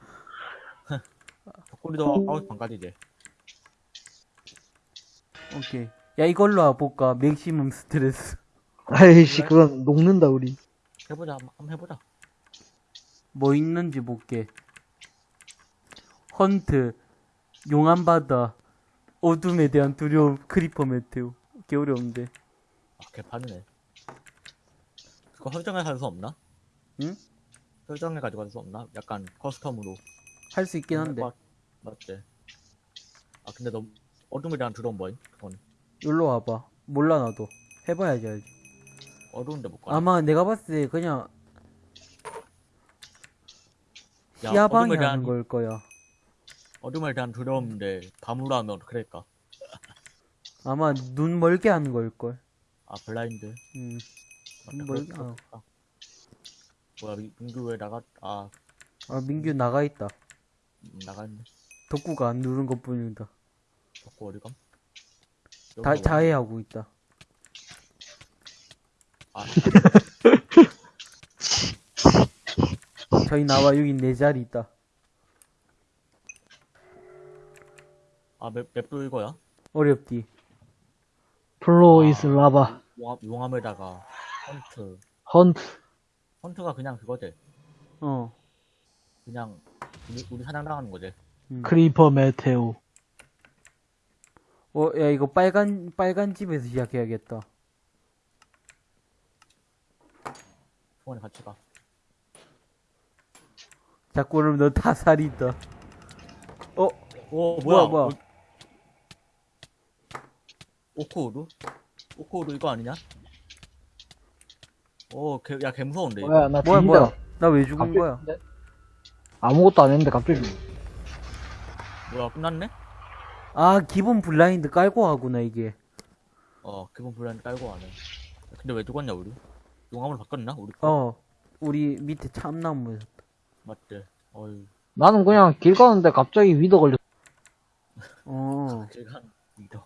Speaker 5: 덕구리도 아웃 반까지 이제.
Speaker 1: 오케이. 야, 이걸로 와볼까? maximum stress.
Speaker 3: 아이씨, 그건 녹는다, 우리.
Speaker 5: 해보자 한번 해보자.
Speaker 1: 뭐 있는지 볼게. hunt, 용암 바다, 어둠에 대한 두려움, creeper meteor. 개 어려운데.
Speaker 5: 아, 개판이네. 그거 설정해서 할 수 없나?
Speaker 1: 응?
Speaker 5: 설정해가지고 할 수 없나? 약간 커스텀으로.
Speaker 1: 할 수 있긴 한데.
Speaker 5: 맞- 맞지. 아, 근데 너 어둠에 대한 두려움 뭐임? 그건
Speaker 1: 여기로 와봐. 몰라, 나도. 해봐야지, 알지.
Speaker 5: 어두운데 못 가.
Speaker 1: 아마 내가 봤을 때 그냥
Speaker 5: 야,
Speaker 1: 시야방이
Speaker 5: 어둠에
Speaker 1: 하는 걸 거야.
Speaker 5: 어둠에 대한 두려움인데 밤으로 하면 그럴까?
Speaker 1: 아마 눈 멀게 하는 걸 걸.
Speaker 5: 아, 블라인드.
Speaker 1: 음. 눈 멀게, 어.
Speaker 5: 있겠다. 뭐야, 민- 민규 왜 나가, 아,
Speaker 1: 아, 민규 나가 있다.
Speaker 5: 음, 나갔네.
Speaker 1: 덕구가 안 누른 것 뿐이다.
Speaker 5: 덕구 어디 감?
Speaker 1: 다,
Speaker 5: 여기가
Speaker 1: 자해하고 있다.
Speaker 5: 아,
Speaker 1: 저희 나와 여기 내 자리 있다.
Speaker 5: 아, map, map도 이거야?
Speaker 1: 어렵디.
Speaker 3: floor is lava.
Speaker 5: 용암, 용암에다가
Speaker 3: hunt.
Speaker 5: hunt. hunt가 그냥 그거지.
Speaker 1: 어.
Speaker 5: 그냥 우리, 우리 사냥당하는 거지.
Speaker 1: 음.
Speaker 3: creeper meteor.
Speaker 1: 어, 야, 이거 빨간, 빨간 집에서 시작해야겠다.
Speaker 5: 소원에 같이 가.
Speaker 1: 자꾸 그러면 너 다 살이 있다. 어,
Speaker 5: 오,
Speaker 1: 뭐야,
Speaker 5: 뭐야,
Speaker 1: 뭐야.
Speaker 5: 오코우루? 오코우루 이거 아니냐? 오, 개, 야, 개 무서운데, 이거.
Speaker 3: 뭐야, 나
Speaker 1: 뭐야. 뭐야. 나 왜 죽은
Speaker 3: 갑자기
Speaker 1: 거야?
Speaker 3: 아무것도 안 했는데 갑자기 죽
Speaker 5: 뭐야, 끝났네?
Speaker 1: 아, 기본 블라인드 깔고 하구나, 이게.
Speaker 5: 어, 기본 블라인드 깔고 가네. 근데 왜 죽었냐, 우리? 용암으로 바꿨나? 우리 거?
Speaker 1: 어. 우리 밑에 참나무에서.
Speaker 5: 맞대. 어이,
Speaker 3: 나는 그냥 길 가는데 갑자기 위더 걸렸
Speaker 1: 어.
Speaker 5: 제가 믿어.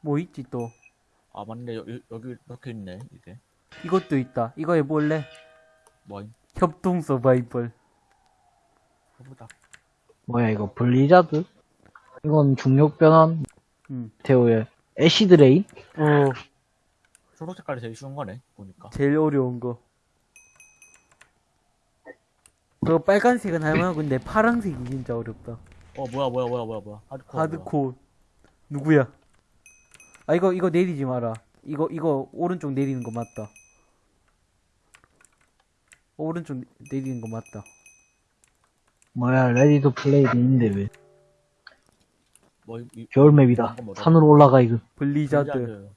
Speaker 1: 뭐 있지 또.
Speaker 5: 아, 맞네. 여기, 여기 이렇게 있네, 이게.
Speaker 1: 이것도 있다. 이거 해볼래?
Speaker 5: 뭐임?
Speaker 1: 협동 서바이벌.
Speaker 5: 해보자.
Speaker 3: 뭐야 이거 블리자드? 이건 중력 변환
Speaker 1: 음.
Speaker 3: 메테오의 acid rain?
Speaker 1: 어.
Speaker 5: 초록 색깔이 제일 쉬운 거네, 보니까.
Speaker 1: 제일 어려운 거. 그 빨간색은 할만하고 근데 파란색이 진짜 어렵다.
Speaker 5: 어, 뭐야, 뭐야, 뭐야, 뭐야, 뭐야. 하드코어. 뭐야.
Speaker 1: 하드코어. 누구야? 아 이거 이거 내리지 마라. 이거 이거 오른쪽 내리는 거 맞다. 오른쪽 내리는 거 맞다.
Speaker 3: 뭐야 ready to play도 있는데 왜
Speaker 5: 뭐, 이,
Speaker 3: 겨울 map이다
Speaker 5: 이건 뭐다?
Speaker 3: 산으로 올라가 이거
Speaker 5: blizzard. blizzard.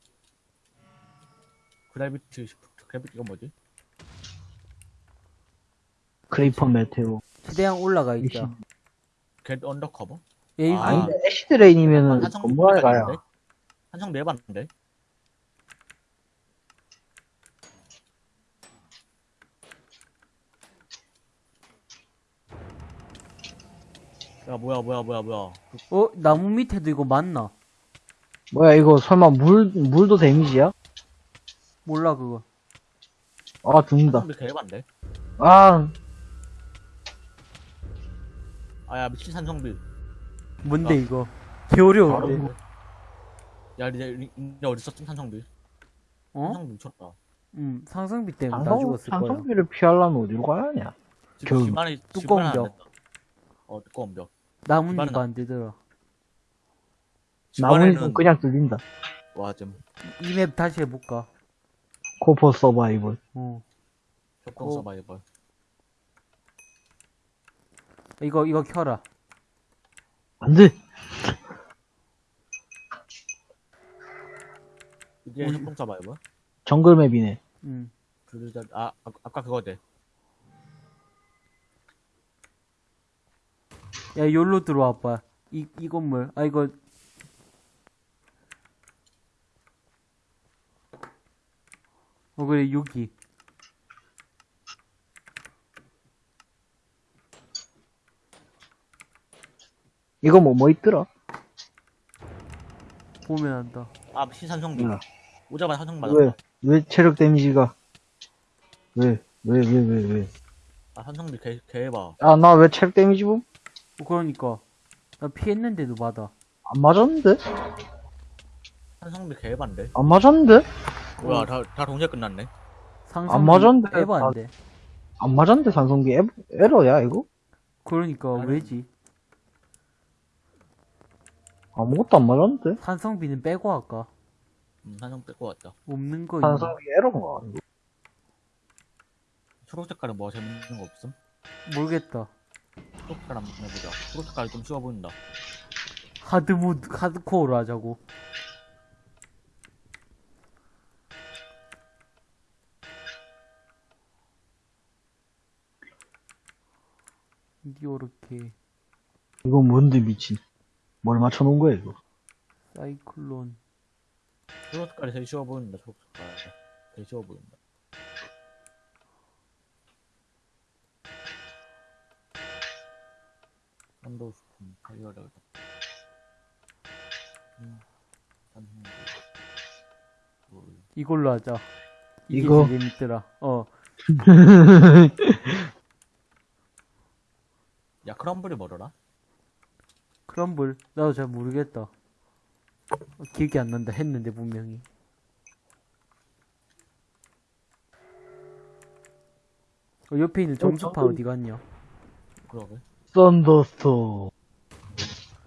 Speaker 5: gravity shift, gravity, 이건 뭐지?
Speaker 3: creeper meteor
Speaker 1: 최대한 올라가 있자.
Speaker 5: get under cover?
Speaker 1: 에이
Speaker 5: 아.
Speaker 3: 아닌데 acid rain이면은
Speaker 5: 한성
Speaker 3: 건물 안에 가야
Speaker 5: 한성 내봤는데? 야 뭐야 뭐야 뭐야 뭐야
Speaker 1: 그어 나무 밑에도 이거 맞나?
Speaker 3: 뭐야 이거 설마 물 물도 데미지야?
Speaker 1: 몰라 그거.
Speaker 3: 아 죽는다
Speaker 5: 개해봤는데?
Speaker 3: 아
Speaker 5: 아야 미친 산성비
Speaker 1: 뭔데
Speaker 5: 아.
Speaker 1: 이거? 개 어려운데.
Speaker 5: 야 이제 이제 어딨어 산성비
Speaker 1: 어?
Speaker 5: 산성비 미쳤다
Speaker 1: 음 상승비 때문에 다
Speaker 3: 상성,
Speaker 1: 죽었을 거야.
Speaker 3: 상성비를 피하려면 어디로 가야 하냐
Speaker 5: 지금. 집안에
Speaker 1: 두꺼운 벽.
Speaker 5: 어 두꺼운 벽
Speaker 1: 나뭇잎
Speaker 5: 집안은-
Speaker 1: 안 되더라.
Speaker 3: 나무는
Speaker 5: 집안에는
Speaker 3: 그냥 뚫린다
Speaker 5: 와좀
Speaker 1: 이 맵 다시 해볼까?
Speaker 3: 코퍼 서바이벌
Speaker 1: 어.
Speaker 5: 협동
Speaker 1: 어.
Speaker 5: 서바이벌
Speaker 1: 이거 이거 켜라.
Speaker 3: 안돼
Speaker 5: 이게
Speaker 1: 우리-
Speaker 5: 협동 서바이벌
Speaker 3: 정글맵이네
Speaker 1: 음.
Speaker 5: 블리자드 아 아- 아까 그거지
Speaker 1: 야 여기로 들어와봐. 이 이 건물. 아 이거 어 그래 여기.
Speaker 3: 이거 뭐 뭐 있더라?
Speaker 1: 보면 안다.
Speaker 5: 아 미친 산성비
Speaker 3: 야.
Speaker 5: 오자마자 산성 맞았다
Speaker 3: 왜? 왜 체력 데미지가 왜? 왜 왜 왜 왜?
Speaker 5: 아 산성비 개 개 해봐
Speaker 3: 아 나 왜 체력 데미지 봄?
Speaker 1: 어, 그러니까 나 피했는데도 받아.
Speaker 3: 안 맞았는데?
Speaker 5: 산성비 개해반데
Speaker 3: 안 맞았는데?
Speaker 5: 뭐야 다, 다 동시에 끝났네
Speaker 3: 안 맞았는데.
Speaker 1: 에바인데.
Speaker 3: 안 맞았는데 산성비 에, 에러야 이거?
Speaker 1: 그러니까
Speaker 5: 아니.
Speaker 1: 왜지?
Speaker 3: 아무것도 안 맞았는데?
Speaker 1: 산성비는 빼고 할까?
Speaker 5: 음, 한정 뺄것 같다.
Speaker 1: 없는 거 있나?
Speaker 3: 산성이 에러인가? 이거.
Speaker 5: 초록 색깔은 뭐 재밌는 거 없음?
Speaker 1: 모르겠다.
Speaker 5: 초록 색깔 한번 해보자. 초록 색깔이 좀 쉬워 보인다.
Speaker 1: 하드모드, 하드코어로 하자고. 이렇게
Speaker 3: 이거 뭔데, 미친. 뭘 맞춰놓은 거야, 이거?
Speaker 1: 사이클론
Speaker 5: 초록 색깔이 제일 쉬워 보인다. 초록 색깔. 되게 쉬워 보인다. 한도 스푼 가져가려 겠다 음,
Speaker 1: 이걸로 하자. 이게
Speaker 3: 이거?
Speaker 1: 제일 재밌더라. 어,
Speaker 5: 야 크럼블이 뭐더라?
Speaker 1: 크럼블. 나도 잘 모르겠다. 어, 기억이 안 난다. 했는데 분명히. 어, 옆에 있는 점수파 어디 갔냐?
Speaker 5: 그러게.
Speaker 3: 썬더스톰.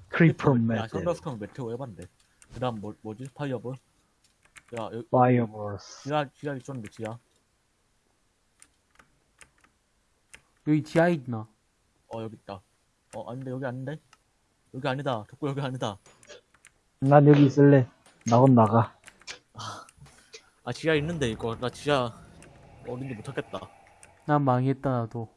Speaker 3: 크리퍼
Speaker 5: 야
Speaker 3: 메탈.
Speaker 5: 썬더스톰 메테오 해봤는데. 그 다음 뭐, 뭐지? 파이어볼? 야 여기
Speaker 3: 파이어버스.
Speaker 5: 지하 지하 있었는데 지하.
Speaker 1: 여기 지하 있나?
Speaker 5: 어 여기 있다. 어 아닌데 여기 아닌데? 여기 아니다. 덕구 여기 아니다.
Speaker 3: 난 여기 있을래. 나건 나가.
Speaker 5: 아 지하 있는데 이거 나 지하 어딘지 못 찾겠다.
Speaker 1: 난 망했다, 나도.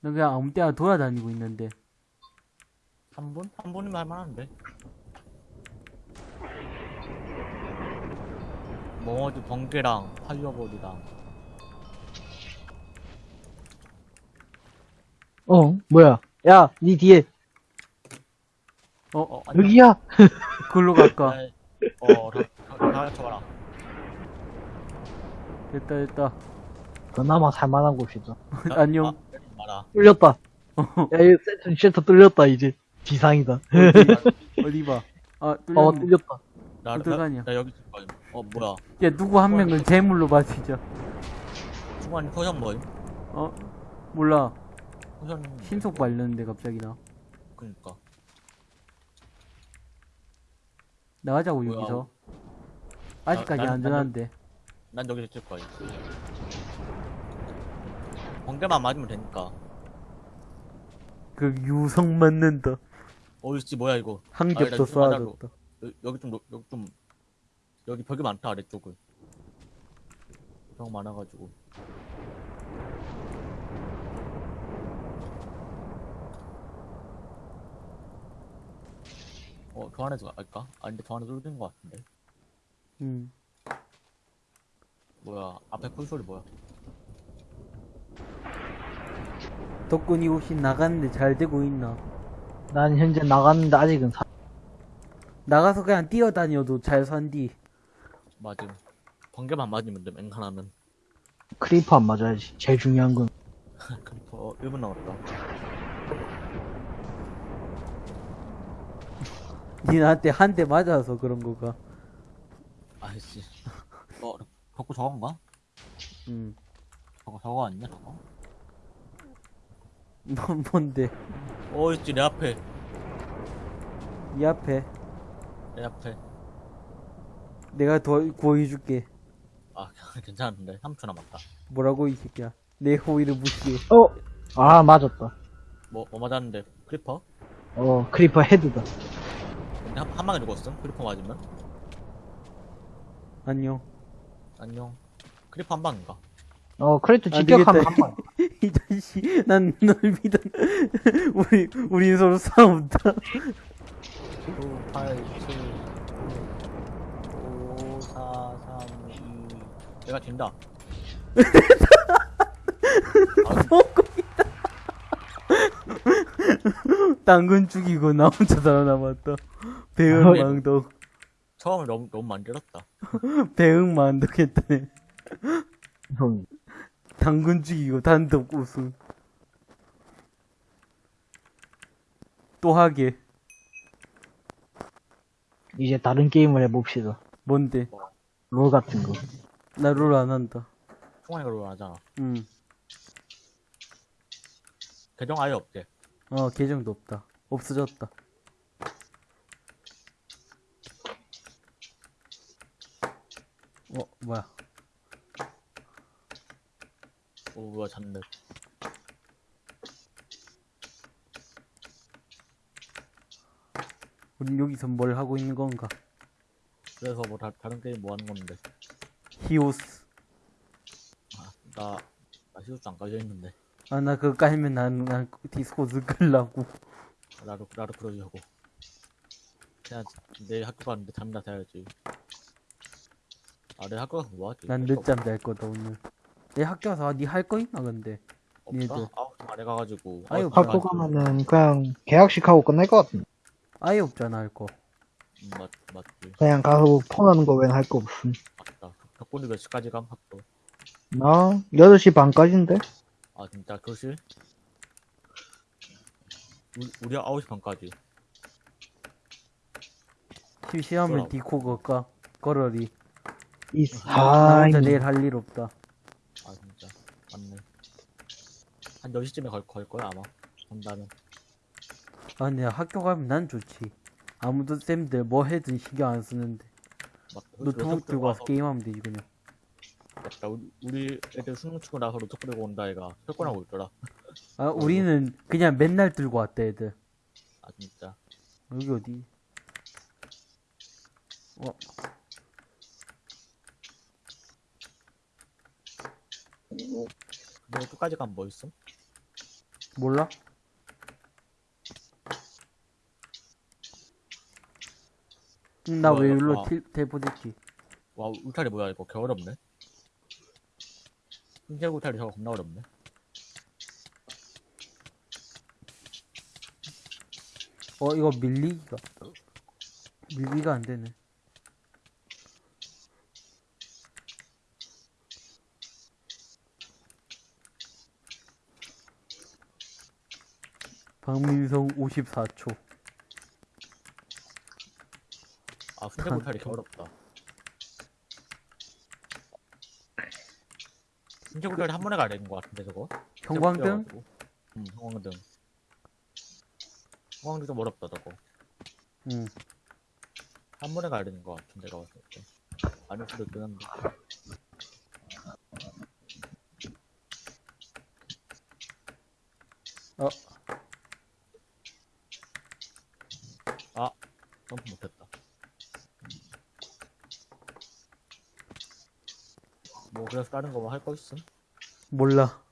Speaker 1: 난 그냥 아무 때나 돌아다니고 있는데.
Speaker 5: 3분? 3분이면 할만한데. 멍어지 번개랑 파이어볼이랑
Speaker 3: 어, 뭐야. 야, 니 뒤에.
Speaker 1: 어,
Speaker 5: 어 아니
Speaker 3: 여기야. [LAUGHS]
Speaker 1: 그걸로 갈까?
Speaker 5: 어 다, 다 쳐봐라.
Speaker 1: 됐다, 됐다.
Speaker 3: 그나마 살만한 곳이다.
Speaker 1: 안녕.
Speaker 5: 아, 때리지 마라.
Speaker 3: 뚫렸다.
Speaker 1: 어,
Speaker 3: 야, 이 세트 shelter 뚫렸다, 이제. 지상이다.
Speaker 1: 어디, [LAUGHS] 어디 봐. 아,
Speaker 3: 어. 뚫렸다.
Speaker 5: 나, 나,
Speaker 1: 어떡하냐.
Speaker 5: 나 여기 있을 거야. 어 뭐야?
Speaker 1: 야, 누구 한 명은 제물로 바치자.
Speaker 5: 중간에 potion 뭐임?
Speaker 1: 어? 몰라.
Speaker 5: potion
Speaker 1: 신속 발렸는데, 갑자기 나.
Speaker 5: 그니까.
Speaker 1: 나가자고,
Speaker 5: 뭐야.
Speaker 1: 여기서. 아직까지
Speaker 5: 나는-
Speaker 1: 안전한데.
Speaker 5: 난 여기 있을 거야. 번개만 맞으면 되니까.
Speaker 1: 그 유성 맞는다.
Speaker 5: 어이씨 뭐야 이거?
Speaker 1: 한
Speaker 5: 아니,
Speaker 1: 겹나더
Speaker 5: 이거 하나로.
Speaker 1: 쌓아줬다.
Speaker 5: 여, 여기 좀, 여기 좀, 여기 벽이 많다, 아래쪽은. 벽 많아가지고. 어, 저 안에서 갈까? 아닌데, 저 안에 뚫린 것 같은데.
Speaker 1: 응.
Speaker 5: 뭐야, 앞에 풀소리 뭐야?
Speaker 1: 덕분이 혹시 나갔는데 잘 되고 있나?
Speaker 3: 난 현재 나갔는데 아직은 사...
Speaker 1: 나가서 그냥 뛰어다녀도 잘 산디.
Speaker 5: 맞음. 번개만 맞으면 돼, 웬만하면.
Speaker 3: creeper 안 맞아야지. 제일 중요한 건. [LAUGHS]
Speaker 5: creeper, 어, 1분 남았다. [LAUGHS]
Speaker 1: 니 나한테 한 대 맞아서 그런 거가.
Speaker 5: 아이씨. [LAUGHS] 어, 덕구 저건가?
Speaker 1: 응.
Speaker 5: 저거, 저거 아니냐, 저거?
Speaker 1: 뭔, 뭔데?
Speaker 5: 어이씨, 내 앞에.
Speaker 1: 이 앞에.
Speaker 5: 내 앞에.
Speaker 1: 내가 더 구해줄게.
Speaker 5: 아, [LAUGHS] 괜찮은데. 3초 남았다.
Speaker 1: 뭐라고 이 새끼야. 내 호의를 무시해.
Speaker 3: 어! 아, 맞았다.
Speaker 5: 뭐, 뭐 맞았는데, creeper?
Speaker 3: 어, creeper head다.
Speaker 5: 근데 한, 한 방에 죽었음? creeper 맞으면?
Speaker 1: 안녕.
Speaker 5: 안녕. creeper 한 방인가?
Speaker 3: 어, creeper
Speaker 1: 안
Speaker 3: 직격하면
Speaker 1: 되겠다.
Speaker 3: 한 방. [LAUGHS]
Speaker 1: 이 자식, 난 널 믿어. [LAUGHS] 우리, 우리 서로 싸운다.
Speaker 5: 9, 8, 7, 5, 4, 3, 2. 내가 진다. [LAUGHS]
Speaker 1: 당근 죽이고 나 혼자 살아남았다. 배응
Speaker 3: 어이.
Speaker 1: 망덕.
Speaker 5: 처음에 너무, 너무 만들었다.
Speaker 1: 배응 망덕했다네.
Speaker 3: 형,
Speaker 1: 당근 죽이고 단독 우승. 또 하게.
Speaker 3: 이제 다른 게임을 해봅시다.
Speaker 1: 뭔데?
Speaker 3: 롤 같은 거.
Speaker 1: 나 롤 안 한다.
Speaker 5: 총알이 롤 하잖아.
Speaker 1: 응.
Speaker 5: 계정 아예 없대.
Speaker 1: 어, 계정도 없다. 없어졌다. 어, 뭐야.
Speaker 5: 오, 뭐야, 잔뜩.
Speaker 1: 우린 여기서 뭘 하고 있는 건가?
Speaker 5: 그래서 뭐 다, 다른 게임 뭐 하는 건데.
Speaker 1: 히오스.
Speaker 5: 아, 나, 나 히오스 안 깔려 있는데.
Speaker 1: 아, 나 그거 깔면 난, 난 디스코드 끌라고.
Speaker 5: 나도, 나도 그러려고. 그냥 내일 학교 가는데 잠이나 자야지. 아, 내일 학교 가서 뭐 하지?
Speaker 1: 난 늦잠 잘 거다, 오늘. 내 학교 가서 니 할 거 있나, 근데?
Speaker 5: 없다?
Speaker 1: 니들.
Speaker 5: 아홉 시 만에 가가지고.
Speaker 1: 아유,
Speaker 3: 학교. 가면은 그냥 개학식 하고 끝날 것 같은데.
Speaker 1: 아예 없잖아, 할 거.
Speaker 5: 음, 맞, 맞지.
Speaker 3: 그냥 가서 폰하는 거 외엔 할 거 없음.
Speaker 5: 맞다. 덕분에 몇 시까지 감, 학교?
Speaker 3: 나 8시 반까지인데?
Speaker 5: 아, 진짜, 교실? 우리, 우리 9시 반까지.
Speaker 1: 심심하면
Speaker 5: 그럼.
Speaker 1: 디코 걸까? 걸어리.
Speaker 3: 이,
Speaker 1: 나
Speaker 3: 아,
Speaker 1: 혼자 내일 할 일 없다.
Speaker 5: 아, 진짜. 맞네. 한 10시쯤에 걸, 걸 거야, 아마. 간다면.
Speaker 1: 아, 근데 학교 가면 난 좋지. 아무도 쌤들 뭐 해든 신경 안 쓰는데. 노트북 들고 와서 게임하면 되지, 그냥.
Speaker 5: 맞다. 우리, 우리 애들 수능 치고 나서 노트북 들고 온다, 애가. 철권하고 있더라.
Speaker 1: 아, 우리는 그냥 맨날 들고 왔다, 애들.
Speaker 5: 아, 진짜.
Speaker 1: 여기 어디? 어,
Speaker 5: 너 끝까지 가면 뭐 있음?
Speaker 1: 몰라? 나
Speaker 5: 뭐야,
Speaker 1: 왜
Speaker 5: 이거?
Speaker 1: 일로
Speaker 5: 아.
Speaker 1: 틸, 텔포됐지?
Speaker 5: 와, 울타리 뭐야, 이거. 개 어렵네. 흰색 울타리 저거 겁나 어렵네.
Speaker 1: 어, 이거 밀리기가. 밀기가 안 되네. 박민성 54초.
Speaker 5: 아, 흰색 울타리 개 어렵다. 흰색 울타리 한 번에 가야 되는 거 같은데, 저거?
Speaker 1: 형광등?
Speaker 5: 응, 형광등. 형광등 좀 어렵다, 저거.
Speaker 1: 응.
Speaker 5: 한 번에 가야 되는 거 같은데, 내가 봤을 때. 아닐 수도 있긴 한데.
Speaker 1: 어,
Speaker 5: 아, 점프 못했다. 뭐, 그래서 다른 거 뭐 할 거 있음?
Speaker 1: 몰라.